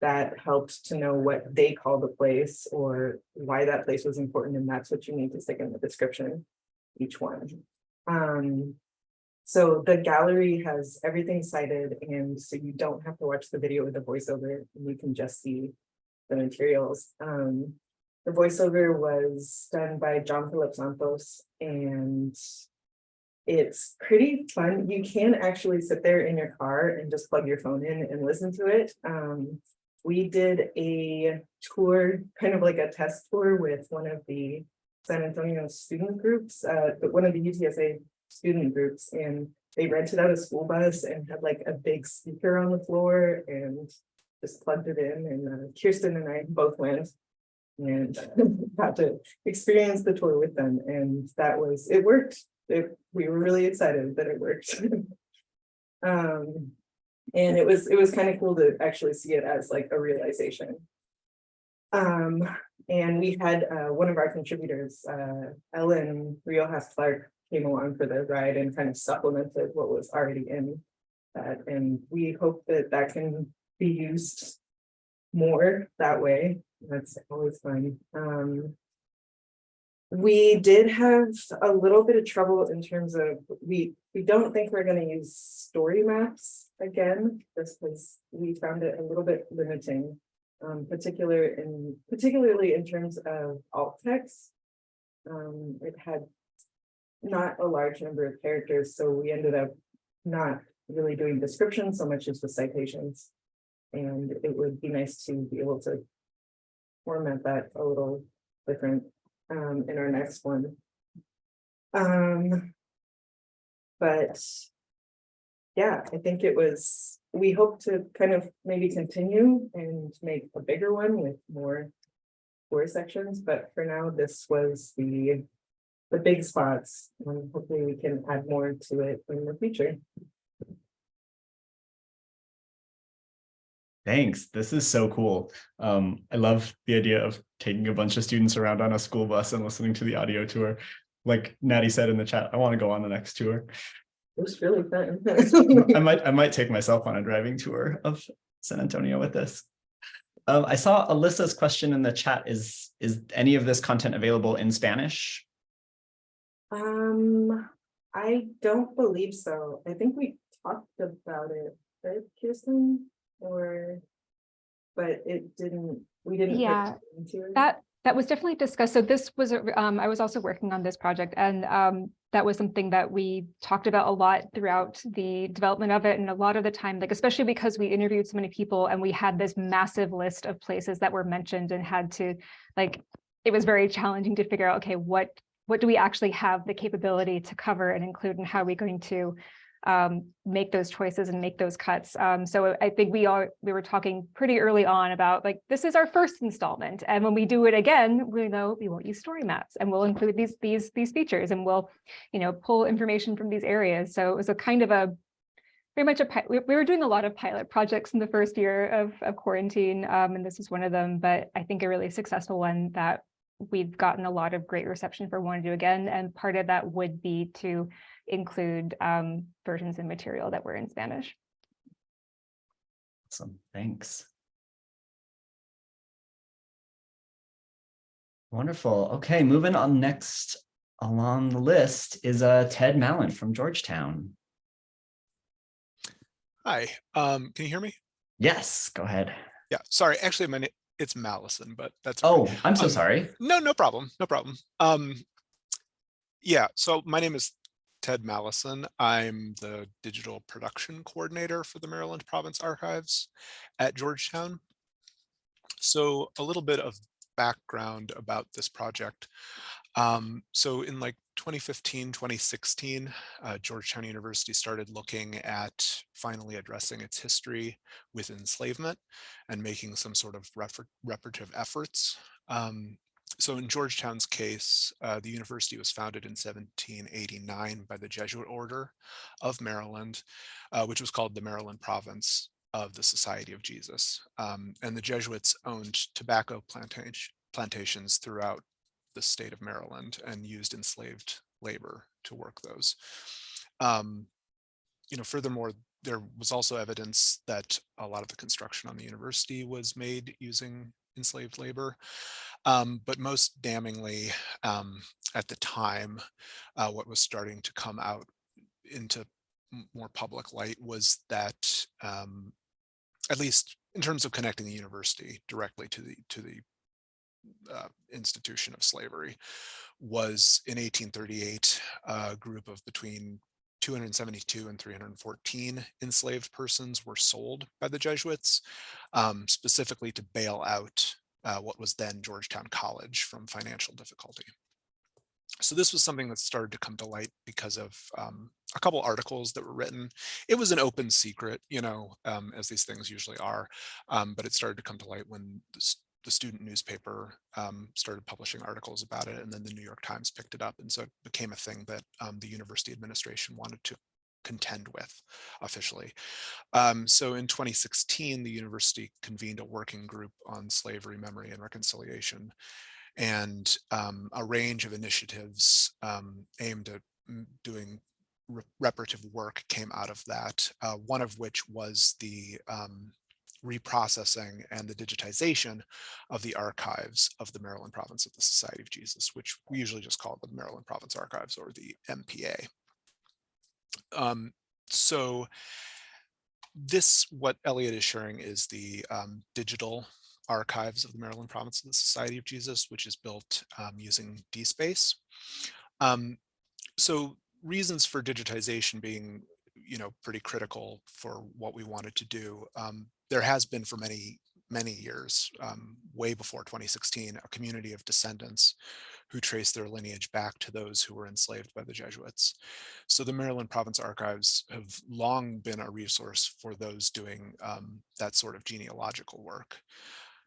that helped to know what they call the place or why that place was important, and that's what you need to stick in the description, each one. Um, so the gallery has everything cited, and so you don't have to watch the video with the voiceover, you can just see the materials. Um, the voiceover was done by John Philip Santos, and it's pretty fun. You can actually sit there in your car and just plug your phone in and listen to it. Um, we did a tour, kind of like a test tour with one of the San Antonio student groups, uh, one of the UTSA student groups, and they rented out a school bus and had like a big speaker on the floor and just plugged it in. And uh, Kirsten and I both went and got to experience the tour with them. And that was, it worked. It, we were really excited that it worked. um, and it was, it was kind of cool to actually see it as like a realization. Um, and we had uh, one of our contributors, uh, Ellen Riojas Clark, came along for the ride and kind of supplemented what was already in that. And we hope that that can be used more that way. That's always fun. Um, we did have a little bit of trouble in terms of, we, we don't think we're gonna use story maps again, just because we found it a little bit limiting. Um, particular in, particularly in terms of alt text. Um, it had not a large number of characters, so we ended up not really doing descriptions so much as the citations. And it would be nice to be able to format that a little different um, in our next one. Um, but yeah, I think it was, we hope to kind of maybe continue and make a bigger one with more four sections, but for now, this was the the big spots, and hopefully we can add more to it in the future. Thanks. This is so cool. Um, I love the idea of taking a bunch of students around on a school bus and listening to the audio tour. Like Natty said in the chat, I want to go on the next tour. It was really fun. I might, I might take myself on a driving tour of San Antonio with this. Um, I saw Alyssa's question in the chat. Is, is any of this content available in Spanish? Um, I don't believe so. I think we talked about it, right, Kirsten? Or, but it didn't, we didn't. put Yeah, into it. That, that was definitely discussed. So this was, a- um, I was also working on this project and, um, that was something that we talked about a lot throughout the development of it. And a lot of the time, like, especially because we interviewed so many people and we had this massive list of places that were mentioned and had to, like, it was very challenging to figure out, okay, what, what do we actually have the capability to cover and include and how are we going to um, make those choices and make those cuts. Um, so I think we are, we were talking pretty early on about like, this is our first installment. And when we do it again, we know we won't use story maps and we'll include these, these, these features and we'll, you know, pull information from these areas. So it was a kind of a, very much a, we we were doing a lot of pilot projects in the first year of, of quarantine. Um, and this is one of them, but I think a really successful one that we've gotten a lot of great reception for want to do again. And part of that would be to include um, versions and material that were in Spanish. Awesome, thanks. Wonderful. Okay, moving on next along the list is uh, Ted Mallon from Georgetown. Hi, um, can you hear me? Yes, go ahead. Yeah, sorry, actually, my name, it's Mallison, but that's. fine. Oh, I'm so Um, sorry. No, no problem, no problem. Um, yeah, so my name is Ted Mallison. I'm the digital production coordinator for the Maryland Province Archives at Georgetown. So a little bit of background about this project. Um, so in like 2015, 2016, uh, Georgetown University started looking at finally addressing its history with enslavement and making some sort of reparative efforts. Um, so in Georgetown's case, uh, the university was founded in 1789 by the Jesuit Order of Maryland, uh, which was called the Maryland Province of the Society of Jesus. Um, and the Jesuits owned tobacco plantation, plantations throughout the state of Maryland and used enslaved labor to work those. Um, you know, furthermore, there was also evidence that a lot of the construction on the university was made using enslaved labor. Um, but most damningly, um, at the time, uh, what was starting to come out into more public light was that, um, at least in terms of connecting the university directly to the to the uh, institution of slavery, was in 1838 a group of between 272 and 314 enslaved persons were sold by the Jesuits, um, specifically to bail out uh, what was then Georgetown College from financial difficulty. So this was something that started to come to light because of um, a couple articles that were written. It was an open secret, you know, um, as these things usually are, um, but it started to come to light when the, student newspaper um, started publishing articles about it, and then the New York Times picked it up, and so it became a thing that um, the university administration wanted to contend with officially. Um, so in 2016, the university convened a working group on slavery, memory, and reconciliation, and um, a range of initiatives um, aimed at doing reparative work came out of that. Uh, one of which was the um, reprocessing and the digitization of the archives of the Maryland Province of the Society of Jesus, which we usually just call the Maryland Province Archives or the MPA. Um, so this, what Elliot is sharing is the um, digital archives of the Maryland Province of the Society of Jesus, which is built um, using DSpace. Um, so reasons for digitization being, you know, pretty critical for what we wanted to do. Um, there has been for many, many years, um, way before 2016, a community of descendants who trace their lineage back to those who were enslaved by the Jesuits. So the Maryland Province Archives have long been a resource for those doing um, that sort of genealogical work.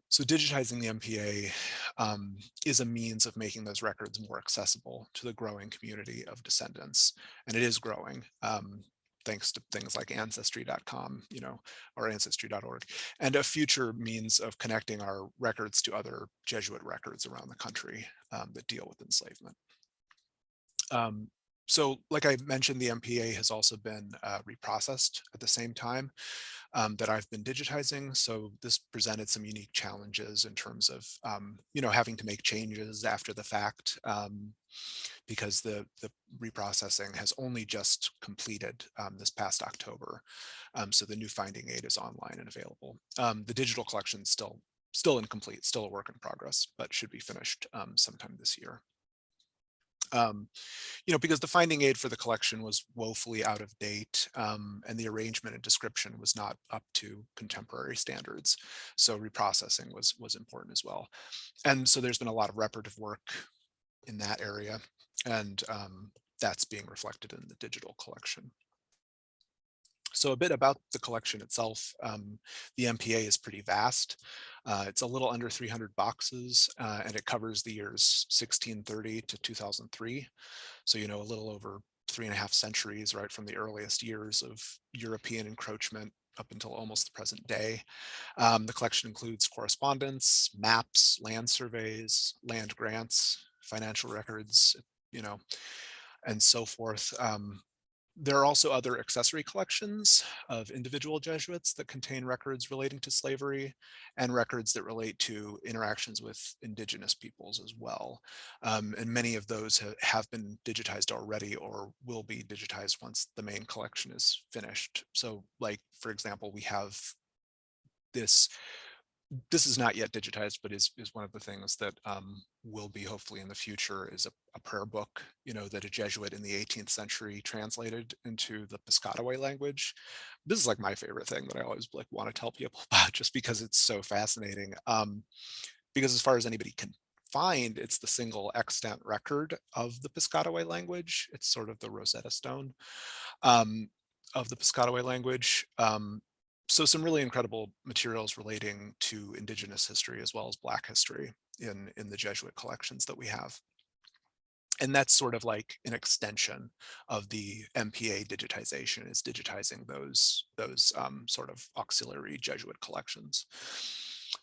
So digitizing the MPA um, is a means of making those records more accessible to the growing community of descendants, and it is growing. Um, thanks to things like ancestry.com, you know, or ancestry.org, and a future means of connecting our records to other Jesuit records around the country um, that deal with enslavement. Um, so like I mentioned, the MPA has also been uh, reprocessed at the same time um, that I've been digitizing. So this presented some unique challenges in terms of, um, you know, having to make changes after the fact um, because the, the reprocessing has only just completed um, this past October. Um, so the new finding aid is online and available. Um, the digital collection is still, still incomplete, still a work in progress, but should be finished sometime this year. Um, you know, because the finding aid for the collection was woefully out of date um, and the arrangement and description was not up to contemporary standards. So reprocessing was, was important as well. And so there's been a lot of reparative work in that area and um, that's being reflected in the digital collection. So a bit about the collection itself. Um, the MPA is pretty vast. Uh, it's a little under 300 boxes uh, and it covers the years 1630 to 2003. So, you know, a little over three and a half centuries, right, from the earliest years of European encroachment up until almost the present day. Um, the collection includes correspondence, maps, land surveys, land grants, financial records, you know, and so forth. Um, there are also other accessory collections of individual Jesuits that contain records relating to slavery and records that relate to interactions with indigenous peoples as well. Um, and many of those have, have been digitized already or will be digitized once the main collection is finished. So like, for example, we have this this is not yet digitized, but is, is one of the things that um, will be hopefully in the future is a, a, prayer book, you know, that a Jesuit in the 18th century translated into the Piscataway language. This is like my favorite thing that I always like want to tell people about just because it's so fascinating. Um, because as far as anybody can find, it's the single extant record of the Piscataway language. It's sort of the Rosetta Stone um, of the Piscataway language. Um, so some really incredible materials relating to indigenous history as well as black history in in the Jesuit collections that we have. And that's sort of like an extension of the MPA digitization is digitizing those those um, sort of auxiliary Jesuit collections.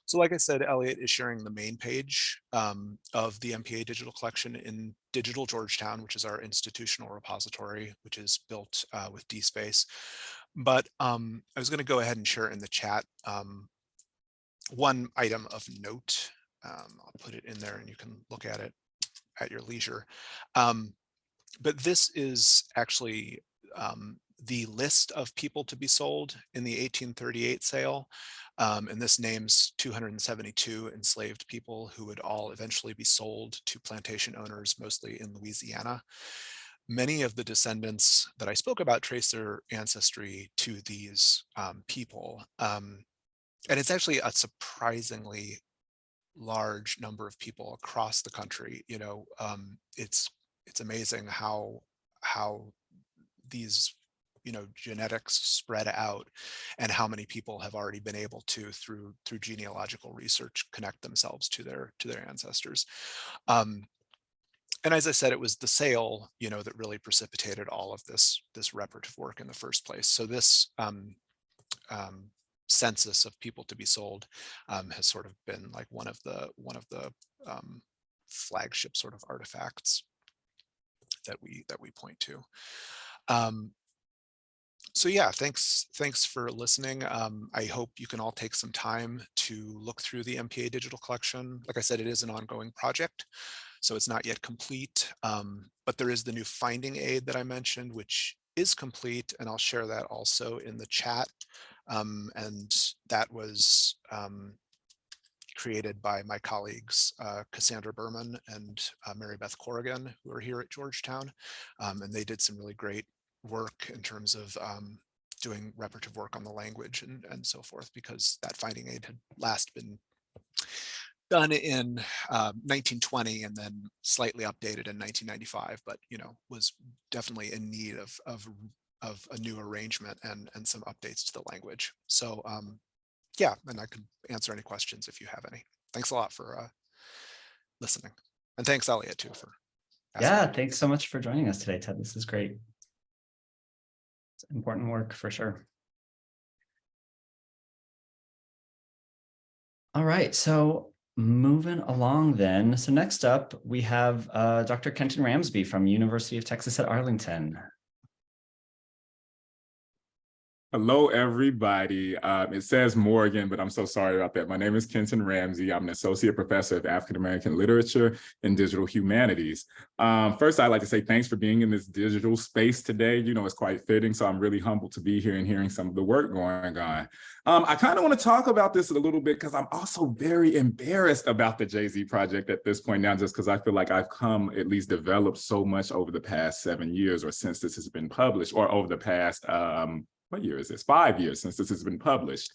So like I said, Elliot is sharing the main page um, of the MPA digital collection in Digital Georgetown, which is our institutional repository, which is built uh, with DSpace. But um, I was going to go ahead and share in the chat um, one item of note. Um, I'll put it in there and you can look at it at your leisure. Um, but this is actually um, the list of people to be sold in the 1838 sale. Um, and this names 272 enslaved people who would all eventually be sold to plantation owners, mostly in Louisiana many of the descendants that I spoke about trace their ancestry to these um, people. Um, and it's actually a surprisingly large number of people across the country. You know, um, it's it's amazing how how these you know genetics spread out and how many people have already been able to through through genealogical research connect themselves to their to their ancestors um, and as I said, it was the sale, you know, that really precipitated all of this this reparative work in the first place. So this um, um, census of people to be sold um, has sort of been like one of the one of the um, flagship sort of artifacts that we that we point to. Um, so yeah, thanks thanks for listening. Um, I hope you can all take some time to look through the MPA digital collection. Like I said, it is an ongoing project. So it's not yet complete, um, but there is the new finding aid that I mentioned, which is complete, and I'll share that also in the chat. Um, and that was um, created by my colleagues, uh, Cassandra Berman and uh, Mary Beth Corrigan, who are here at Georgetown. Um, and they did some really great work in terms of um, doing reparative work on the language and, and so forth, because that finding aid had last been done in uh, 1920 and then slightly updated in 1995, but you know was definitely in need of of of a new arrangement and and some updates to the language. So um, yeah, and I can answer any questions if you have any. Thanks a lot for uh, listening, and thanks Elliot too for. Yeah, thanks so much for joining us today, Ted. This is great. It's important work for sure. All right, so Moving along then. So next up, we have uh, Dr. Kenton Rambsy from University of Texas at Arlington. Hello, everybody. Um, it says Morgan, but I'm so sorry about that. My name is Kenton Rambsy. I'm an associate professor of African-American literature and digital humanities. Um, first, I'd like to say thanks for being in this digital space today. You know, it's quite fitting, so I'm really humbled to be here and hearing some of the work going on. Um, I kind of want to talk about this a little bit because I'm also very embarrassed about the Jay-Z project at this point now, just because I feel like I've come at least developed so much over the past seven years or since this has been published or over the past um, what year is this? Five years since this has been published.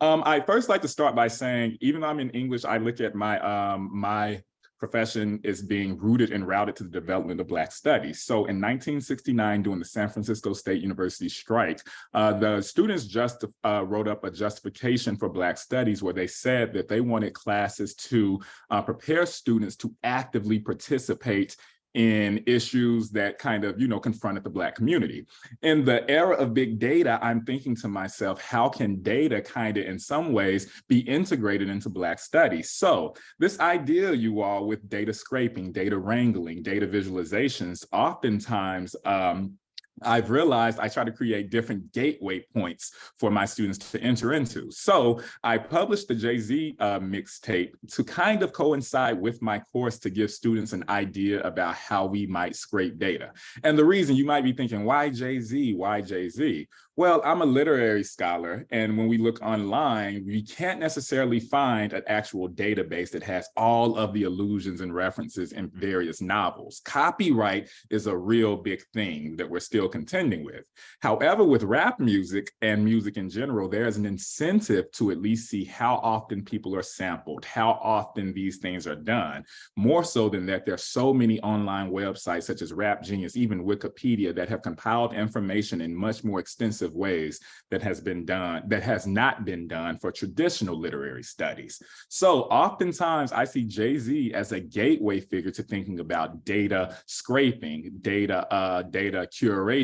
Um, I first like to start by saying, even though I'm in English, I look at my um, my profession is being rooted and routed to the development of Black studies. So in 1969, during the San Francisco State University strike, uh, the students just uh, wrote up a justification for Black studies where they said that they wanted classes to uh, prepare students to actively participate in issues that kind of, you know, confronted the Black community. In the era of big data, I'm thinking to myself, how can data kind of in some ways be integrated into Black studies? So this idea, you all, with data scraping, data wrangling, data visualizations, oftentimes um, I've realized I try to create different gateway points for my students to enter into. So I published the Jay-Z uh, mixtape to kind of coincide with my course to give students an idea about how we might scrape data. And the reason you might be thinking, why Jay-Z, why Jay-Z? Well, I'm a literary scholar, and when we look online, we can't necessarily find an actual database that has all of the allusions and references in various novels. Copyright is a real big thing that we're still contending with. However, with rap music and music in general, there's an incentive to at least see how often people are sampled, how often these things are done. More so than that, there's so many online websites such as Rap Genius, even Wikipedia, that have compiled information in much more extensive ways that has been done, that has not been done for traditional literary studies. So oftentimes I see Jay-Z as a gateway figure to thinking about data scraping, data, uh, data curation,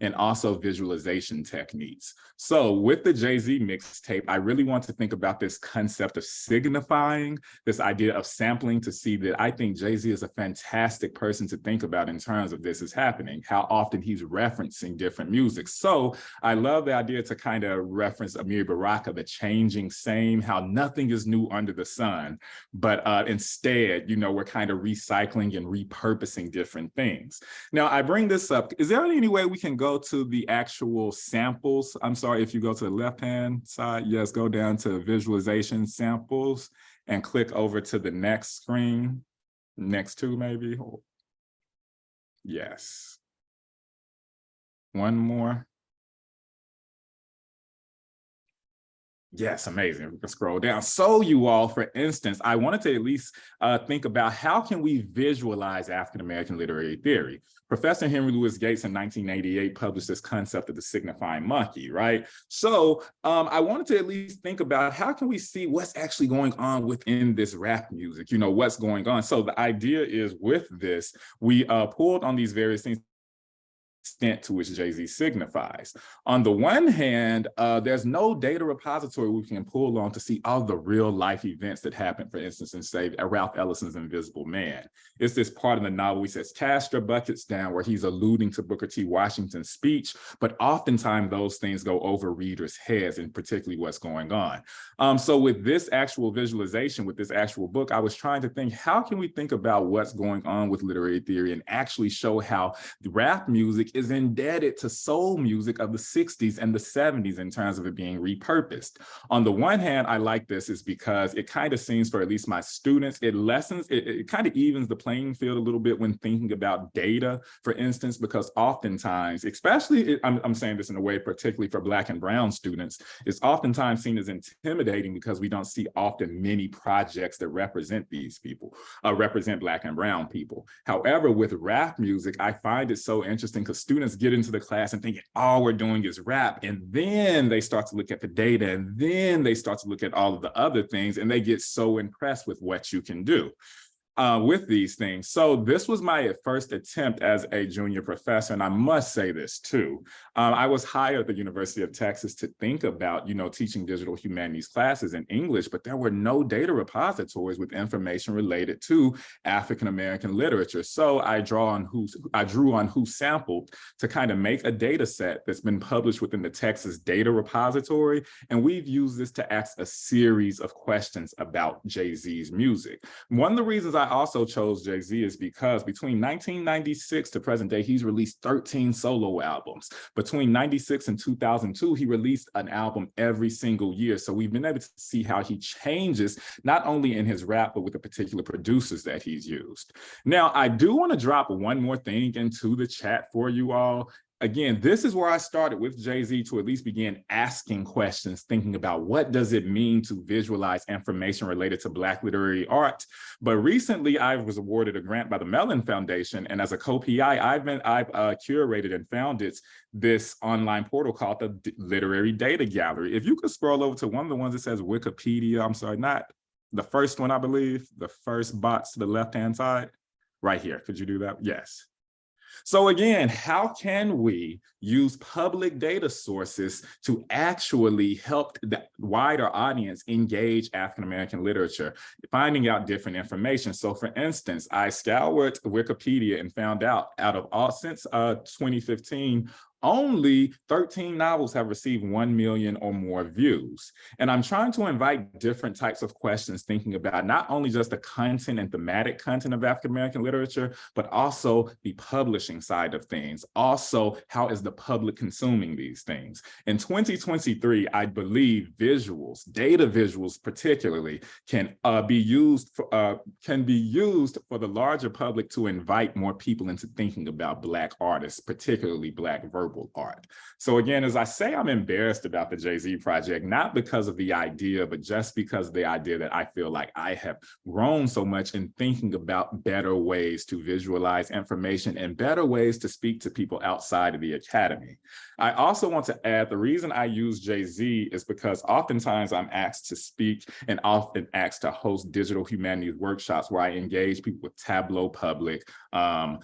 and also visualization techniques. So with the Jay-Z mixtape, I really want to think about this concept of signifying, this idea of sampling to see that I think Jay-Z is a fantastic person to think about in terms of this is happening, how often he's referencing different music. So I love the idea to kind of reference Amiri Baraka, the changing same, how nothing is new under the sun, but uh, instead, you know, we're kind of recycling and repurposing different things. Now, I bring this up, is there any way we can go to the actual samples? I'm sorry, if you go to the left-hand side, yes, go down to visualization samples and click over to the next screen, next to maybe. Yes. One more. Yes, amazing. We can scroll down. So you all, for instance, I wanted to at least uh, think about how can we visualize African-American literary theory? Professor Henry Louis Gates in 1988 published this concept of the signifying monkey, right? So um, I wanted to at least think about how can we see what's actually going on within this rap music, you know, what's going on. So the idea is with this, we uh, pulled on these various things extent to which Jay-Z signifies. On the one hand, uh, there's no data repository we can pull on to see all the real life events that happen, for instance, in say Ralph Ellison's Invisible Man. It's this part of the novel he says, your buckets down where he's alluding to Booker T. Washington's speech, but oftentimes those things go over readers' heads and particularly what's going on. Um, so with this actual visualization, with this actual book, I was trying to think, how can we think about what's going on with literary theory and actually show how rap music is indebted to soul music of the 60s and the 70s in terms of it being repurposed. On the one hand, I like this is because it kind of seems for at least my students, it lessens, it, it kind of evens the playing field a little bit when thinking about data, for instance, because oftentimes, especially, I'm, I'm saying this in a way, particularly for Black and Brown students, it's oftentimes seen as intimidating because we don't see often many projects that represent these people, uh, represent Black and Brown people. However, with rap music, I find it so interesting because students get into the class and think all we're doing is rap. And then they start to look at the data and then they start to look at all of the other things and they get so impressed with what you can do uh, with these things. So this was my first attempt as a junior professor, and I must say this too. Um, I was hired at the University of Texas to think about, you know, teaching digital humanities classes in English, but there were no data repositories with information related to African-American literature. So I draw on who I drew on WhoSampled to kind of make a data set that's been published within the Texas data repository. And we've used this to ask a series of questions about Jay-Z's music. One of the reasons I also chose Jay-Z is because between 1996 to present day, he's released 13 solo albums. Between 96 and 2002, he released an album every single year. So we've been able to see how he changes, not only in his rap, but with the particular producers that he's used. Now, I do want to drop one more thing into the chat for you all again, this is where I started with Jay-Z to at least begin asking questions, thinking about what does it mean to visualize information related to Black literary art. But recently I was awarded a grant by the Mellon Foundation. And as a co-PI, I've been, I've uh, curated and founded this online portal called the D- Literary Data Gallery. If you could scroll over to one of the ones that says Wikipedia, I'm sorry, not the first one, I believe, the first box to the left-hand side, right here. Could you do that? Yes. So again, how can we use public data sources to actually help the wider audience engage African-American literature, finding out different information? So for instance, I scoured Wikipedia and found out out of all since uh, 2015, only 13 novels have received 1 million or more views. And I'm trying to invite different types of questions, thinking about not only just the content and thematic content of African-American literature, but also the publishing side of things. Also, how is the public consuming these things? In 2023, I believe visuals, data visuals particularly, can uh, be used for, uh, can be used for the larger public to invite more people into thinking about Black artists, particularly Black verbal art. So again, as I say, I'm embarrassed about the Jay-Z project, not because of the idea, but just because of the idea that I feel like I have grown so much in thinking about better ways to visualize information and better ways to speak to people outside of the academy. I also want to add the reason I use Jay-Z is because oftentimes I'm asked to speak and often asked to host digital humanities workshops where I engage people with Tableau Public, um,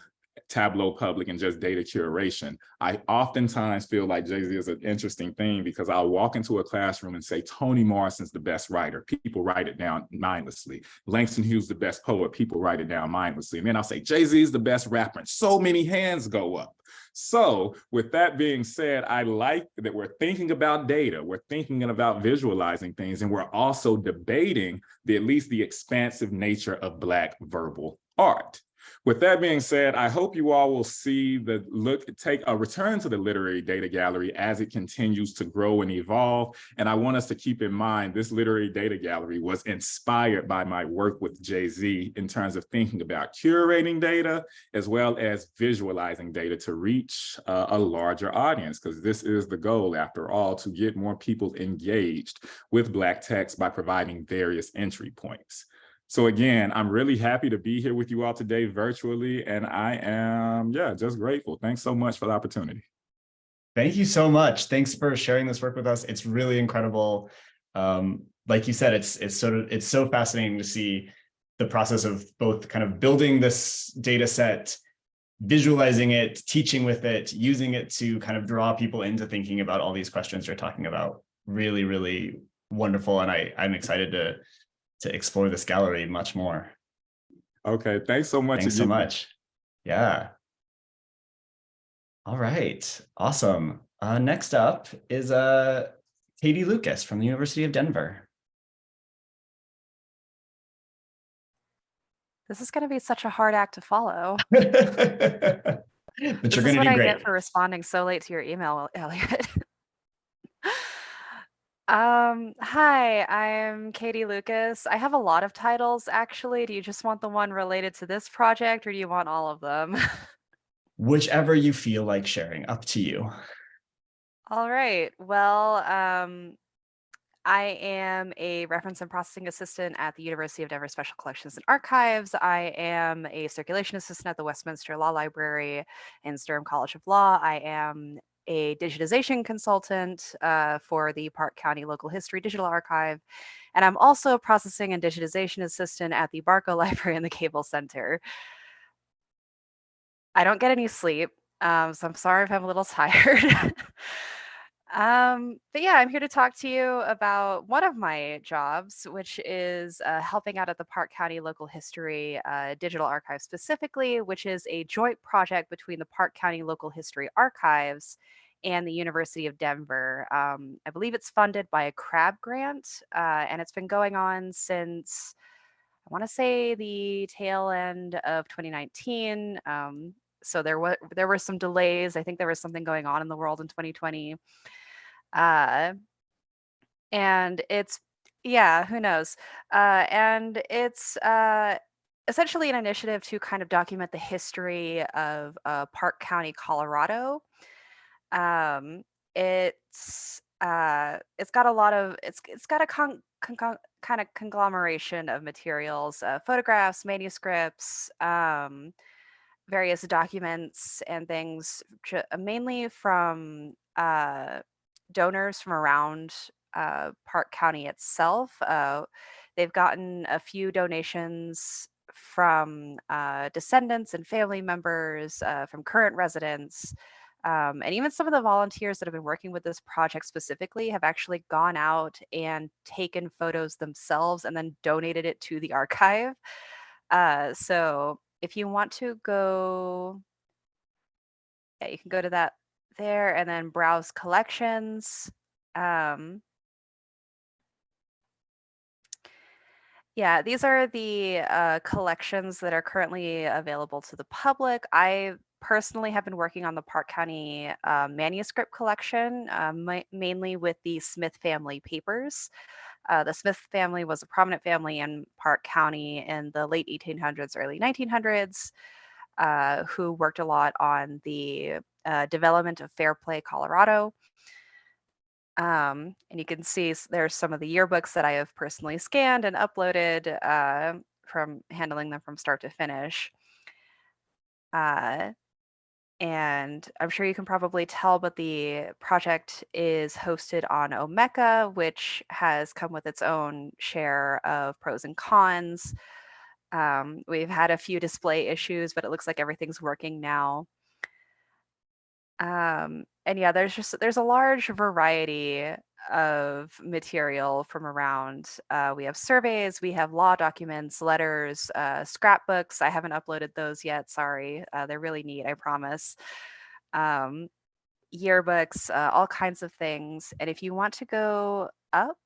Tableau Public and just data curation. I oftentimes feel like Jay-Z is an interesting thing because I'll walk into a classroom and say, Toni Morrison's the best writer. People write it down mindlessly. Langston Hughes the best poet. People write it down mindlessly. And then I'll say, Jay-Z is the best rapper. And so many hands go up. So with that being said, I like that we're thinking about data, we're thinking about visualizing things, and we're also debating the at least the expansive nature of Black verbal art. With that being said, I hope you all will see the look, take a return to the literary data gallery as it continues to grow and evolve. And I want us to keep in mind this literary data gallery was inspired by my work with Jay-Z in terms of thinking about curating data as well as visualizing data to reach uh, a larger audience, because this is the goal after all, to get more people engaged with Black text by providing various entry points. So again, I'm really happy to be here with you all today virtually, and I am, yeah, just grateful. Thanks so much for the opportunity. Thank you so much. Thanks for sharing this work with us. It's really incredible. Um, like you said, it's it's sort of it's so fascinating to see the process of both kind of building this data set, visualizing it, teaching with it, using it to kind of draw people into thinking about all these questions you're talking about. Really, really wonderful. And I, I'm excited to to explore this gallery much more. Okay, thanks so much. Thanks so much. Yeah. All right, awesome. Uh, next up is uh, Katie Lucas from the University of Denver. This is going to be such a hard act to follow. but This you're is going to what do I great. get for responding so late to your email, Elliot. um, hi, I'm Katie Lucas. I have a lot of titles, actually. Do you just want the one related to this project or do you want all of them? Whichever you feel like sharing, up to you. All right. Well, um, I am a reference and processing assistant at the University of Denver Special Collections and Archives. I am a circulation assistant at the Westminster Law Library and Sturm College of Law. I am a digitization consultant uh, for the Park County Local History Digital Archive. And I'm also a processing and digitization assistant at the Barco Library and the Cable Center. I don't get any sleep, um, so I'm sorry if I'm a little tired. Um, but yeah, I'm here to talk to you about one of my jobs, which is uh, helping out at the Park County Local History uh, Digital Archive specifically, which is a joint project between the Park County Local History Archives and the University of Denver. Um, I believe it's funded by a CRAB grant, uh, and it's been going on since I want to say the tail end of 2019. Um, so there were there were some delays. I think there was something going on in the world in 2020. Uh, and it's yeah, who knows? Uh, and it's uh, essentially an initiative to kind of document the history of uh, Park County, Colorado. um, it's uh, it's got a lot of it's it's got a con, con, kind of conglomeration of materials, uh, photographs, manuscripts, um, various documents and things, mainly from uh, donors from around uh, Park County itself. Uh, they've gotten a few donations from uh, descendants and family members, uh, from current residents, um, and even some of the volunteers that have been working with this project specifically have actually gone out and taken photos themselves and then donated it to the archive. Uh, so if you want to go, yeah, you can go to that there and then browse collections. Um, yeah, these are the uh, collections that are currently available to the public. I personally have been working on the Park County uh, manuscript collection, uh, ma- mainly with the Smith family papers. Uh, the Smith family was a prominent family in Park County in the late 1800s, early 1900s, uh, who worked a lot on the uh, development of Fairplay, Colorado. Um, and you can see there's some of the yearbooks that I have personally scanned and uploaded uh, from handling them from start to finish. And I'm sure you can probably tell, but the project is hosted on Omeka, which has come with its own share of pros and cons. Um, we've had a few display issues, but it looks like everything's working now. Um, and yeah, there's just there's a large variety of material from around. Uh, we have surveys, we have law documents, letters, uh, scrapbooks. I haven't uploaded those yet. Sorry, uh, they're really neat. I promise. Um, yearbooks, uh, all kinds of things. And if you want to go up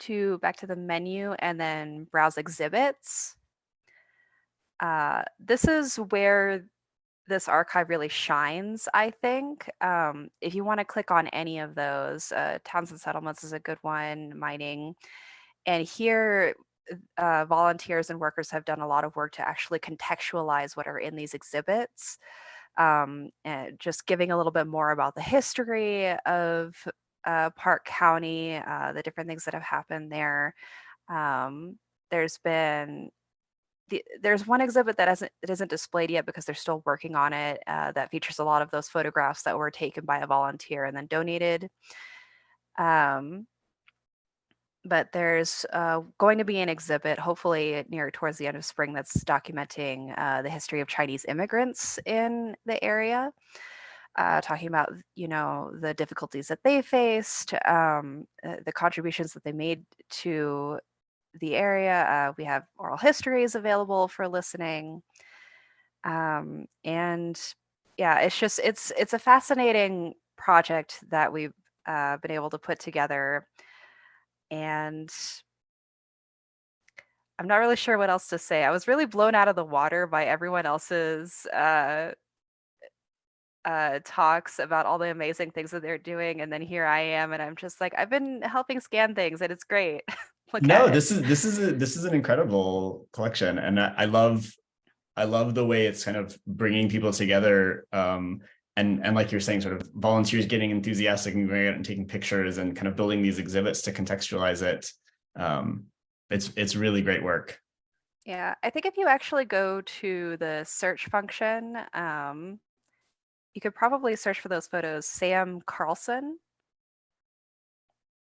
to back to the menu and then browse exhibits, uh, this is where this archive really shines, I think. Um, if you want to click on any of those, uh, towns and settlements is a good one, mining. And here, uh, volunteers and workers have done a lot of work to actually contextualize what are in these exhibits. Um, and just giving a little bit more about the history of uh, Park County, uh, the different things that have happened there. Um, there's been the, there's one exhibit that hasn't it isn't displayed yet because they're still working on it uh, that features a lot of those photographs that were taken by a volunteer and then donated. Um, but there's uh, going to be an exhibit hopefully near towards the end of spring that's documenting uh, the history of chinese immigrants in the area uh, talking about you know the difficulties that they faced um, uh, the contributions that they made to the area. Uh, we have oral histories available for listening. Um, and yeah, it's just it's it's a fascinating project that we've uh, been able to put together. And I'm not really sure what else to say. I was really blown out of the water by everyone else's uh, uh, talks about all the amazing things that they're doing, and then here I am, and I'm just like, I've been helping scan things, and it's great. No, this is this is a, this is an incredible collection, and I, I love I love the way it's kind of bringing people together. Um, and and like you're saying, sort of volunteers getting enthusiastic and going out and taking pictures and kind of building these exhibits to contextualize it. Um, it's it's really great work. Yeah, I think if you actually go to the search function, um, you could probably search for those photos, Sam Carlson.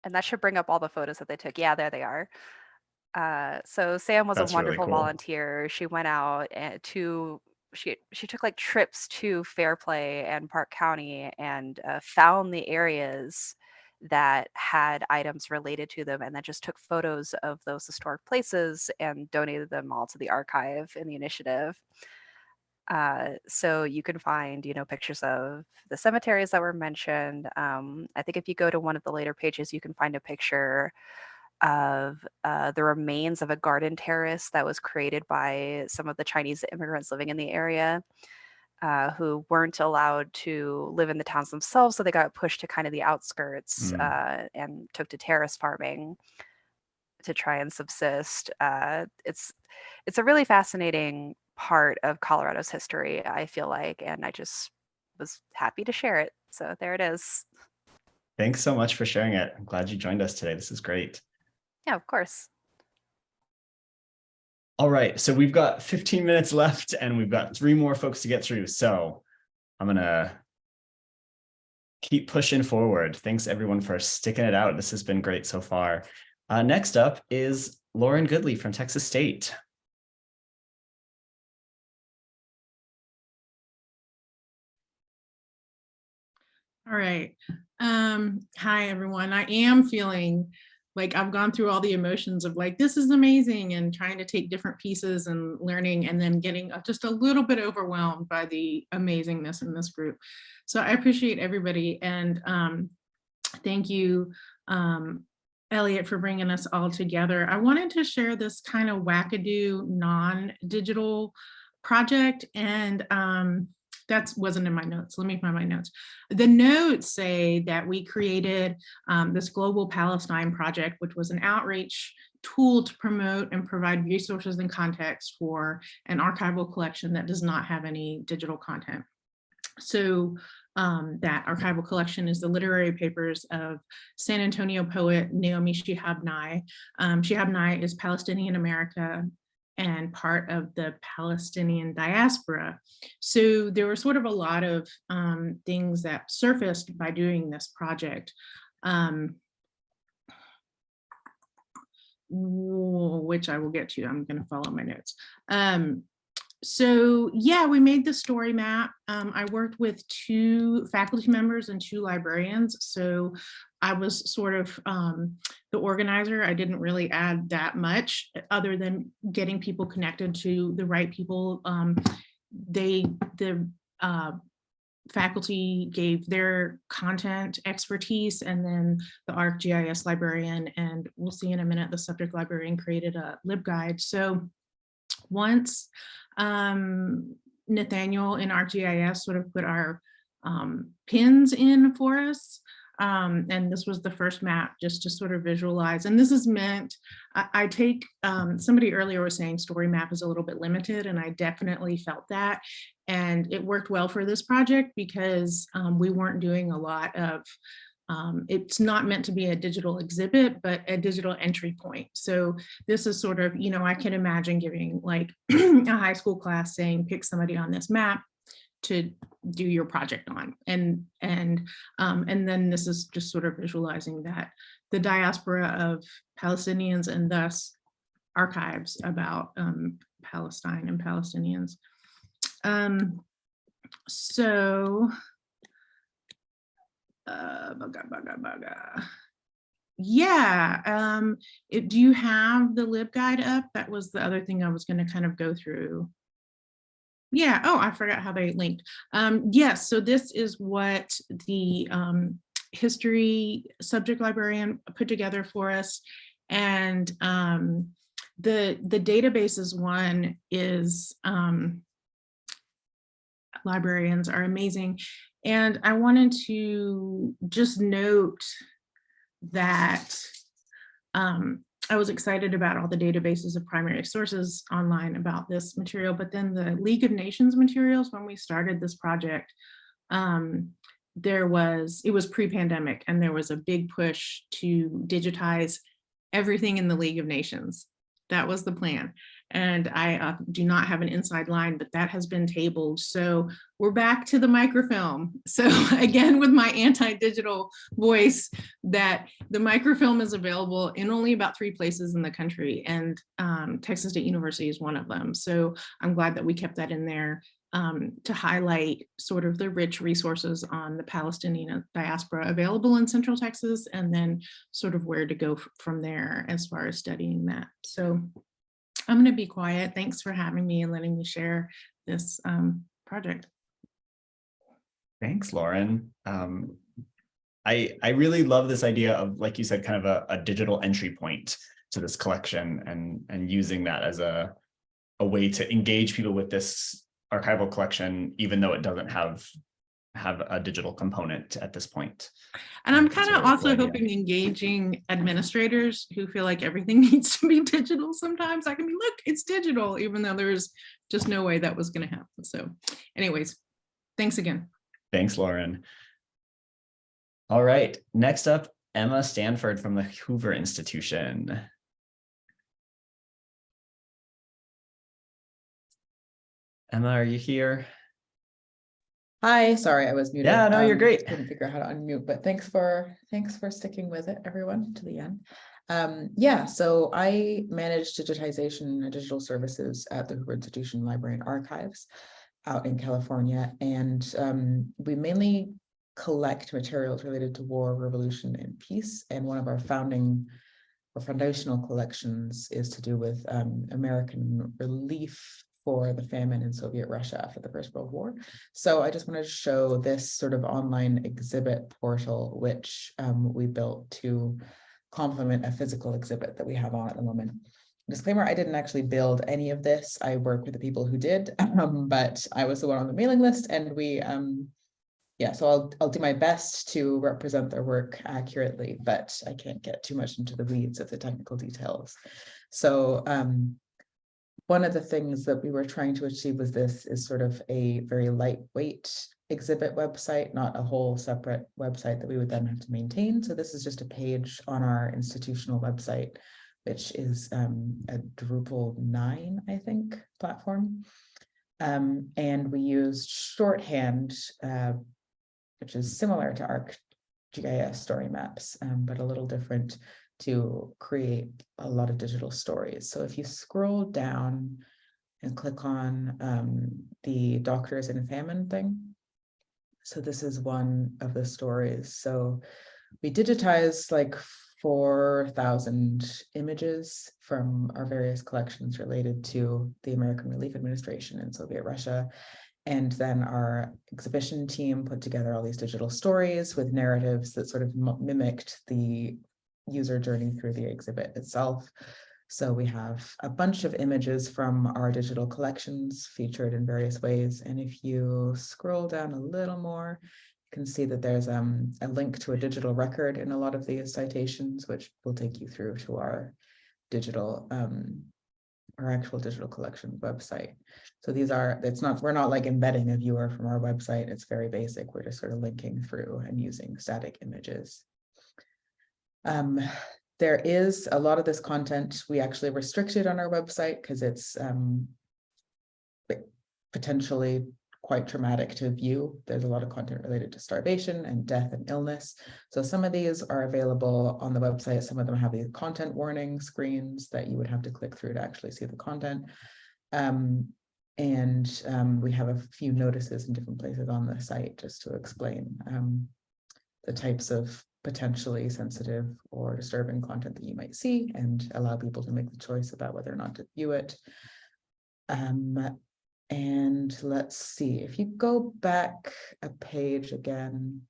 And that should bring up all the photos that they took. Yeah, there they are. Uh, so Sam was That's a really wonderful cool. volunteer. She went out and to she she took like trips to Fairplay and Park County and uh, found the areas that had items related to them and then just took photos of those historic places and donated them all to the archive in the initiative. Uh, so you can find, you know, pictures of the cemeteries that were mentioned. Um, I think if you go to one of the later pages, you can find a picture of uh, the remains of a garden terrace that was created by some of the Chinese immigrants living in the area. Uh, who weren't allowed to live in the towns themselves, so they got pushed to kind of the outskirts Mm. uh, and took to terrace farming to try and subsist. Uh, it's it's a really fascinating part of Colorado's history, I feel like, and I just was happy to share it. So there it is. Thanks so much for sharing it. I'm glad you joined us today. This is great. Yeah, of course. All right, so we've got 15 minutes left and we've got three more folks to get through. So I'm gonna keep pushing forward. Thanks everyone for sticking it out. This has been great so far. Uh, next up is Lauren Goodley from Texas State. All right. Um, hi, everyone. I am feeling like I've gone through all the emotions of like, this is amazing and trying to take different pieces and learning and then getting uh, just a little bit overwhelmed by the amazingness in this group. So I appreciate everybody and um, thank you, um, Elliot, for bringing us all together. I wanted to share this kind of wackadoo non-digital project and um, that wasn't in my notes. Let me find my notes. The notes say that we created um, this Global Palestine Project, which was an outreach tool to promote and provide resources and context for an archival collection that does not have any digital content. So um, that archival collection is the literary papers of San Antonio poet Naomi Shihab Nye. Um, Shihab Nye is Palestinian America and part of the Palestinian diaspora. So there were sort of a lot of um, things that surfaced by doing this project. Um, which I will get to, I'm gonna follow my notes. Um, so yeah, we made the story map. Um, I worked with two faculty members and two librarians. So I was sort of um, the organizer. I didn't really add that much other than getting people connected to the right people. Um, they, the uh, faculty gave their content expertise and then the ArcGIS librarian and we'll see in a minute the subject librarian created a LibGuide. So once um, Nathaniel in ArcGIS sort of put our um, pins in for us, um, and this was the first map just to sort of visualize. And this is meant, I, I take, um, somebody earlier was saying story map is a little bit limited and I definitely felt that. And it worked well for this project because um, we weren't doing a lot of, um, it's not meant to be a digital exhibit, but a digital entry point. So this is sort of, you know, I can imagine giving like a high school class saying, pick somebody on this map to do your project on. And, and, um, and then this is just sort of visualizing that the diaspora of Palestinians and thus archives about um, Palestine and Palestinians. Um, so, uh, baga, baga, baga. Yeah, um, it, do you have the LibGuide up? That was the other thing I was gonna kind of go through. Yeah, oh, I forgot how they linked. Um, yes, so this is what the um, history subject librarian put together for us. And um, the, the databases one is, um, librarians are amazing. And I wanted to just note that um, I was excited about all the databases of primary sources online about this material, but then the League of Nations materials, when we started this project, um, there was, it was pre-pandemic and there was a big push to digitize everything in the League of Nations. That was the plan. And I uh, do not have an inside line, but that has been tabled. So we're back to the microfilm. So again, with my anti-digital voice, that the microfilm is available in only about three places in the country. And um, Texas State University is one of them. So I'm glad that we kept that in there um, to highlight sort of the rich resources on the Palestinian diaspora available in Central Texas, and then sort of where to go from there as far as studying that. So I'm going to be quiet. Thanks for having me and letting me share this um, project. Thanks, Lauren. Um, I, I really love this idea of, like you said, kind of a, a digital entry point to this collection and, and using that as a, a way to engage people with this archival collection, even though it doesn't have have a digital component at this point. And I'm um, kind of also idea. hoping engaging administrators who feel like everything needs to be digital sometimes. I can be, look, it's digital, even though there's just no way that was going to happen. So anyways, thanks again. Thanks, Lauren. All right, next up, Emma Stanford from the Hoover Institution. Emma, are you here? Hi, sorry, I was muted. Yeah, no, you're Um, great. Couldn't figure out how to unmute, but thanks for, thanks for sticking with it, everyone, to the end. Um, yeah, so I manage digitization and digital services at the Hoover Institution Library and Archives out in California, and um, we mainly collect materials related to war, revolution, and peace. And one of our founding or foundational collections is to do with um, American relief for the famine in Soviet Russia after the First World War. So I just wanted to show this sort of online exhibit portal, which um, we built to complement a physical exhibit that we have on at the moment. Disclaimer, I didn't actually build any of this. I work with the people who did, um, but I was the one on the mailing list and we, um, yeah, so I'll, I'll do my best to represent their work accurately, but I can't get too much into the weeds of the technical details. So um, one of the things that we were trying to achieve with this is sort of a very lightweight exhibit website, not a whole separate website that we would then have to maintain. So this is just a page on our institutional website, which is um, a Drupal 9, I think, platform. Um, and we used shorthand, uh, which is similar to ArcGIS story maps, um, but a little different to create a lot of digital stories. So if you scroll down and click on um, the doctors in famine thing. So this is one of the stories. So we digitized like 4,000 images from our various collections related to the American Relief Administration in Soviet Russia. And then our exhibition team put together all these digital stories with narratives that sort of mimicked the user journey through the exhibit itself. So we have a bunch of images from our digital collections featured in various ways. And if you scroll down a little more, you can see that there's um, a link to a digital record in a lot of these citations, which will take you through to our digital, um, our actual digital collection website. So these are, it's not, we're not like embedding a viewer from our website. It's very basic. We're just sort of linking through and using static images. Um, there is a lot of this content we actually restricted on our website because it's um, potentially quite traumatic to view. There's a lot of content related to starvation and death and illness. So some of these are available on the website. Some of them have these content warning screens that you would have to click through to actually see the content. Um, and um, we have a few notices in different places on the site just to explain um, the types of potentially sensitive or disturbing content that you might see and allow people to make the choice about whether or not to view it. Um, and let's see, if you go back a page again,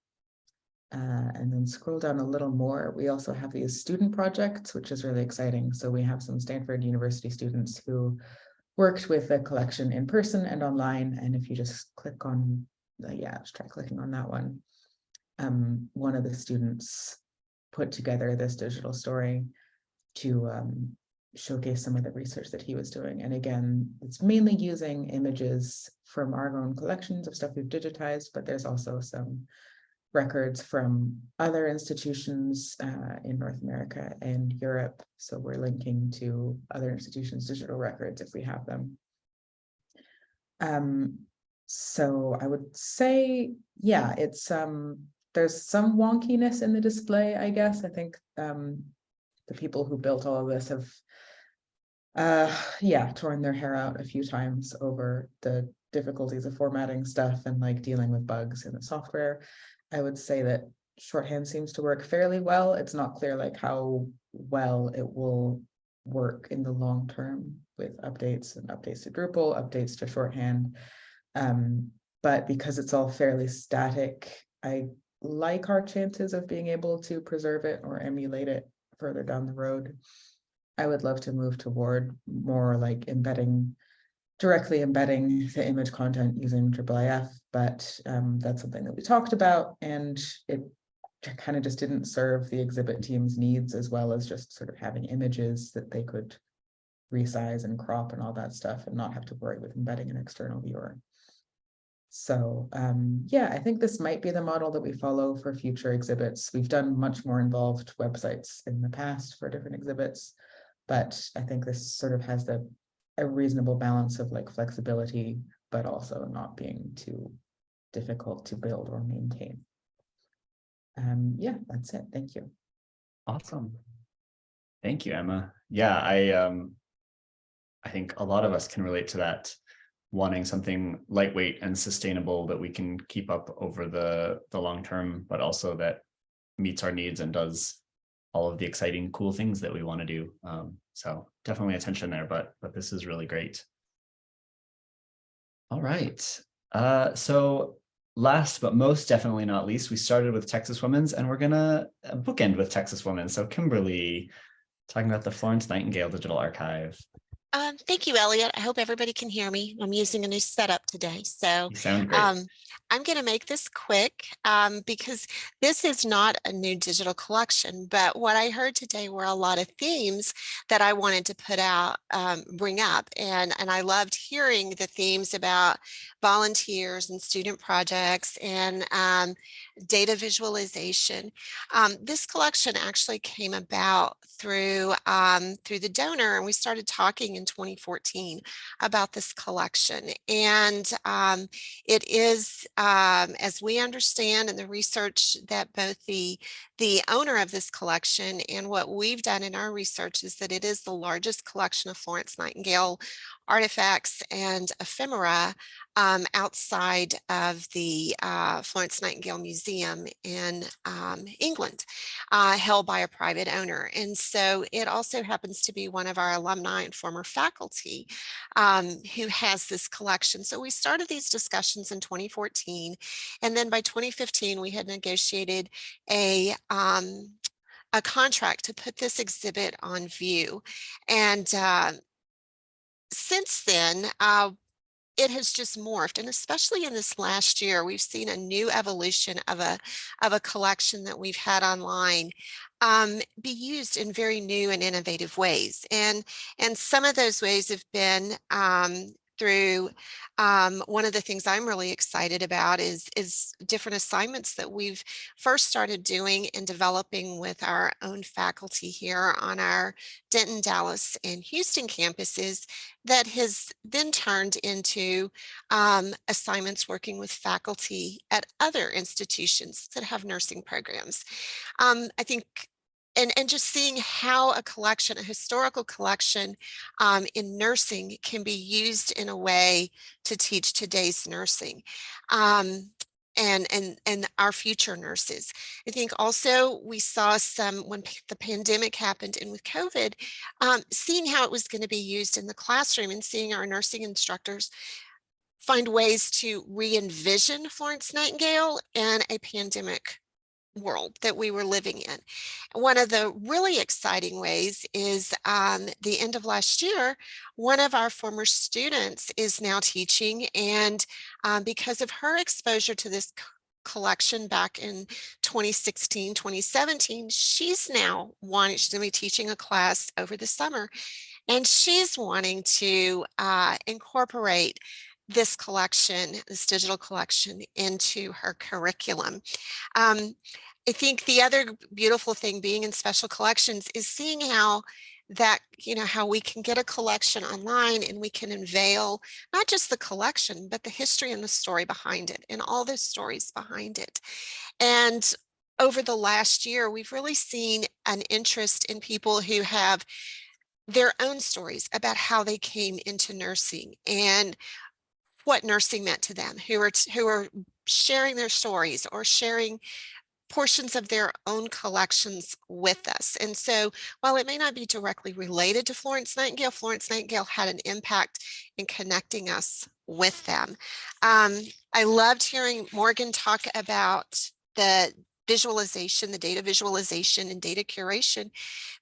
uh, and then scroll down a little more, we also have these student projects, which is really exciting. So we have some Stanford University students who worked with the collection in person and online. And if you just click on, the, yeah, just try clicking on that one um, one of the students put together this digital story to um, showcase some of the research that he was doing. And again, it's mainly using images from our own collections of stuff we've digitized, but there's also some records from other institutions uh, in North America and Europe. So we're linking to other institutions' digital records if we have them. Um, so I would say, yeah, it's um, there's some wonkiness in the display, I guess. I think um, the people who built all of this have, uh, yeah, torn their hair out a few times over the difficulties of formatting stuff and like dealing with bugs in the software. I would say that shorthand seems to work fairly well. It's not clear like how well it will work in the long term with updates and updates to Drupal, updates to shorthand. Um, but because it's all fairly static, I like our chances of being able to preserve it or emulate it further down the road. I would love to move toward more like embedding, directly embedding the image content using IIIF, but um, that's something that we talked about and it kind of just didn't serve the exhibit team's needs as well as just sort of having images that they could resize and crop and all that stuff and not have to worry with embedding an external viewer. So um, yeah, I think this might be the model that we follow for future exhibits. We've done much more involved websites in the past for different exhibits, but I think this sort of has the a reasonable balance of like flexibility, but also not being too difficult to build or maintain. Um, yeah, that's it. Thank you. Awesome. Thank you, Emma. Yeah, I um I think a lot of us can relate to that wanting something lightweight and sustainable that we can keep up over the the long term, but also that meets our needs and does all of the exciting cool things that we want to do. Um, so definitely attention there, but but this is really great. All right. Uh, so last but most definitely not least, we started with Texas Women's and we're gonna uh, bookend with Texas Women's. So Kimberly, talking about the Florence Nightingale Digital Archive. Um, thank you, Elliot. I hope everybody can hear me. I'm using a new setup today. So You sound great. um, I'm going to make this quick um, because this is not a new digital collection, but what I heard today were a lot of themes that I wanted to put out, um, bring up. And, and I loved hearing the themes about volunteers and student projects and um, data visualization. Um, this collection actually came about through um, through the donor and we started talking in 2014 about this collection and um, it is um, as we understand in the research that both the the owner of this collection and what we've done in our research is that it is the largest collection of Florence Nightingale artifacts and ephemera um, outside of the uh, Florence Nightingale Museum in um, England, uh, held by a private owner. And so it also happens to be one of our alumni and former faculty um, who has this collection. So we started these discussions in 2014. And then by 2015, we had negotiated a um, a contract to put this exhibit on view. And uh, since then, uh, it has just morphed and especially in this last year we've seen a new evolution of a of a collection that we've had online um, be used in very new and innovative ways. And and some of those ways have been um, through um, one of the things I'm really excited about is, is different assignments that we've first started doing and developing with our own faculty here on our Denton, Dallas, and Houston campuses that has then turned into um, assignments working with faculty at other institutions that have nursing programs. Um, I think and, and just seeing how a collection, a historical collection um, in nursing can be used in a way to teach today's nursing. Um, and and and our future nurses. I think also we saw some when the pandemic happened and with COVID, um, seeing how it was going to be used in the classroom and seeing our nursing instructors find ways to re-envision Florence Nightingale and a pandemic world that we were living in. One of the really exciting ways is um, the end of last year, one of our former students is now teaching and um, because of her exposure to this collection back in 2016, 2017, she's now wanting, she's gonna be teaching a class over the summer and she's wanting to uh, incorporate this collection, this digital collection into her curriculum. Um, I think the other beautiful thing being in special collections is seeing how that, you know, how we can get a collection online and we can unveil not just the collection, but the history and the story behind it and all the stories behind it. And over the last year, we've really seen an interest in people who have their own stories about how they came into nursing and what nursing meant to them, who are, who are sharing their stories or sharing portions of their own collections with us. And so while it may not be directly related to Florence Nightingale, Florence Nightingale had an impact in connecting us with them. Um, I loved hearing Morgan talk about the visualization, the data visualization and data curation,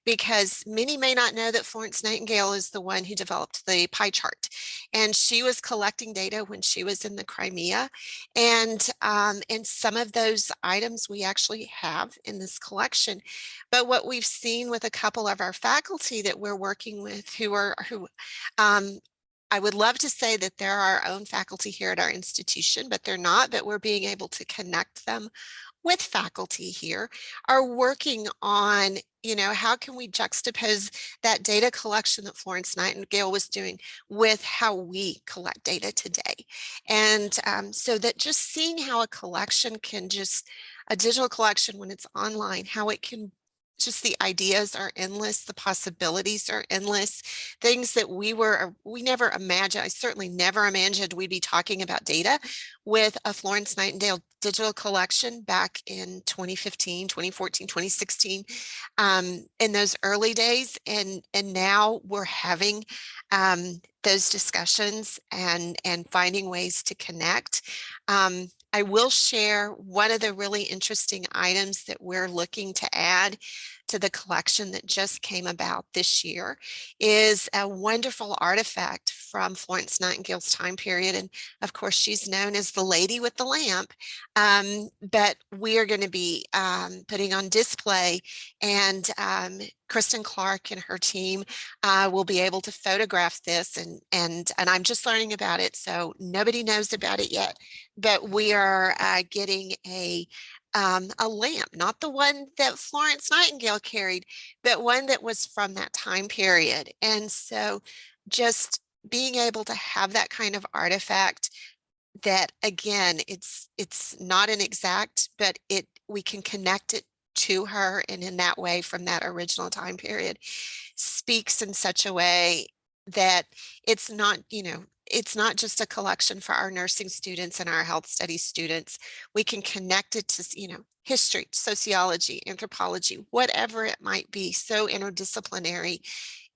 because many may not know that Florence Nightingale is the one who developed the pie chart. And she was collecting data when she was in the Crimea. And, um, and some of those items we actually have in this collection. But what we've seen with a couple of our faculty that we're working with who are, who um, I would love to say that they're our own faculty here at our institution, but they're not, but we're being able to connect them with faculty here are working on, you know, how can we juxtapose that data collection that Florence Nightingale was doing with how we collect data today. And um, so that just seeing how a collection can just, a digital collection when it's online, how it can just the ideas are endless, the possibilities are endless, things that we were, we never imagined, I certainly never imagined we'd be talking about data with a Florence Nightingale digital collection back in 2015, 2014, 2016, um, in those early days. And, and now we're having um, those discussions and, and finding ways to connect. Um, I will share one of the really interesting items that we're looking to add to the collection that just came about this year is a wonderful artifact from Florence Nightingale's time period. And of course, she's known as the lady with the lamp, um, but we are going to be um, putting on display and um, Kristen Clark and her team uh, will be able to photograph this and, and, and I'm just learning about it. So nobody knows about it yet, but we are uh, getting a um, a lamp, not the one that Florence Nightingale carried, but one that was from that time period. And so just being able to have that kind of artifact that again, it's it's not an exact, but it we can connect it to her and in that way from that original time period speaks in such a way that it's not, you know, it's not just a collection for our nursing students and our health studies students. We can connect it to, you know, history, sociology, anthropology, whatever it might be, so interdisciplinary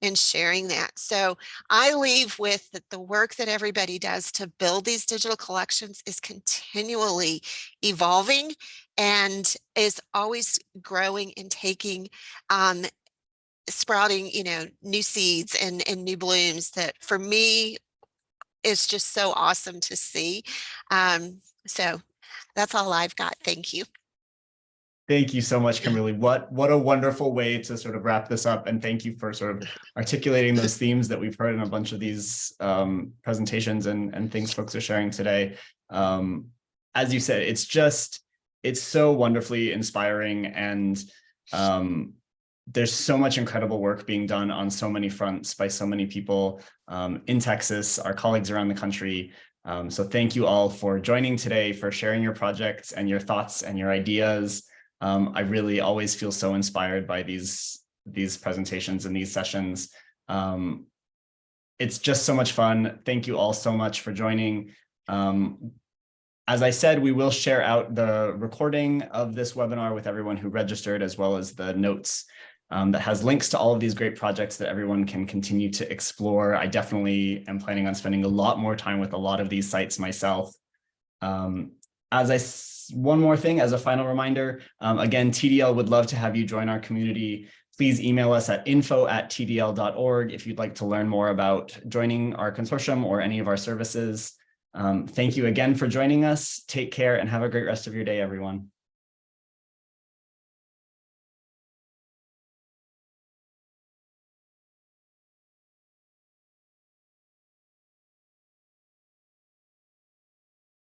in sharing that. So I leave with that the work that everybody does to build these digital collections is continually evolving and is always growing and taking um, sprouting, you know, new seeds and, and new blooms that for me is just so awesome to see. Um, so that's all I've got. Thank you. Thank you so much, Kimberly. What what a wonderful way to sort of wrap this up. And thank you for sort of articulating those themes that we've heard in a bunch of these um, presentations and, and things folks are sharing today. Um, as you said, it's just, it's so wonderfully inspiring and um, there's so much incredible work being done on so many fronts by so many people um, in Texas, our colleagues around the country. Um, so thank you all for joining today, for sharing your projects and your thoughts and your ideas. Um, I really always feel so inspired by these, these presentations and these sessions. Um, it's just so much fun. Thank you all so much for joining. Um, as I said, we will share out the recording of this webinar with everyone who registered, as well as the notes um, that has links to all of these great projects that everyone can continue to explore. I definitely am planning on spending a lot more time with a lot of these sites myself. Um, as I, one more thing as a final reminder, um, again, TDL would love to have you join our community. Please email us at info at tdl.org if you'd like to learn more about joining our consortium or any of our services. Um, thank you again for joining us. Take care and have a great rest of your day, everyone.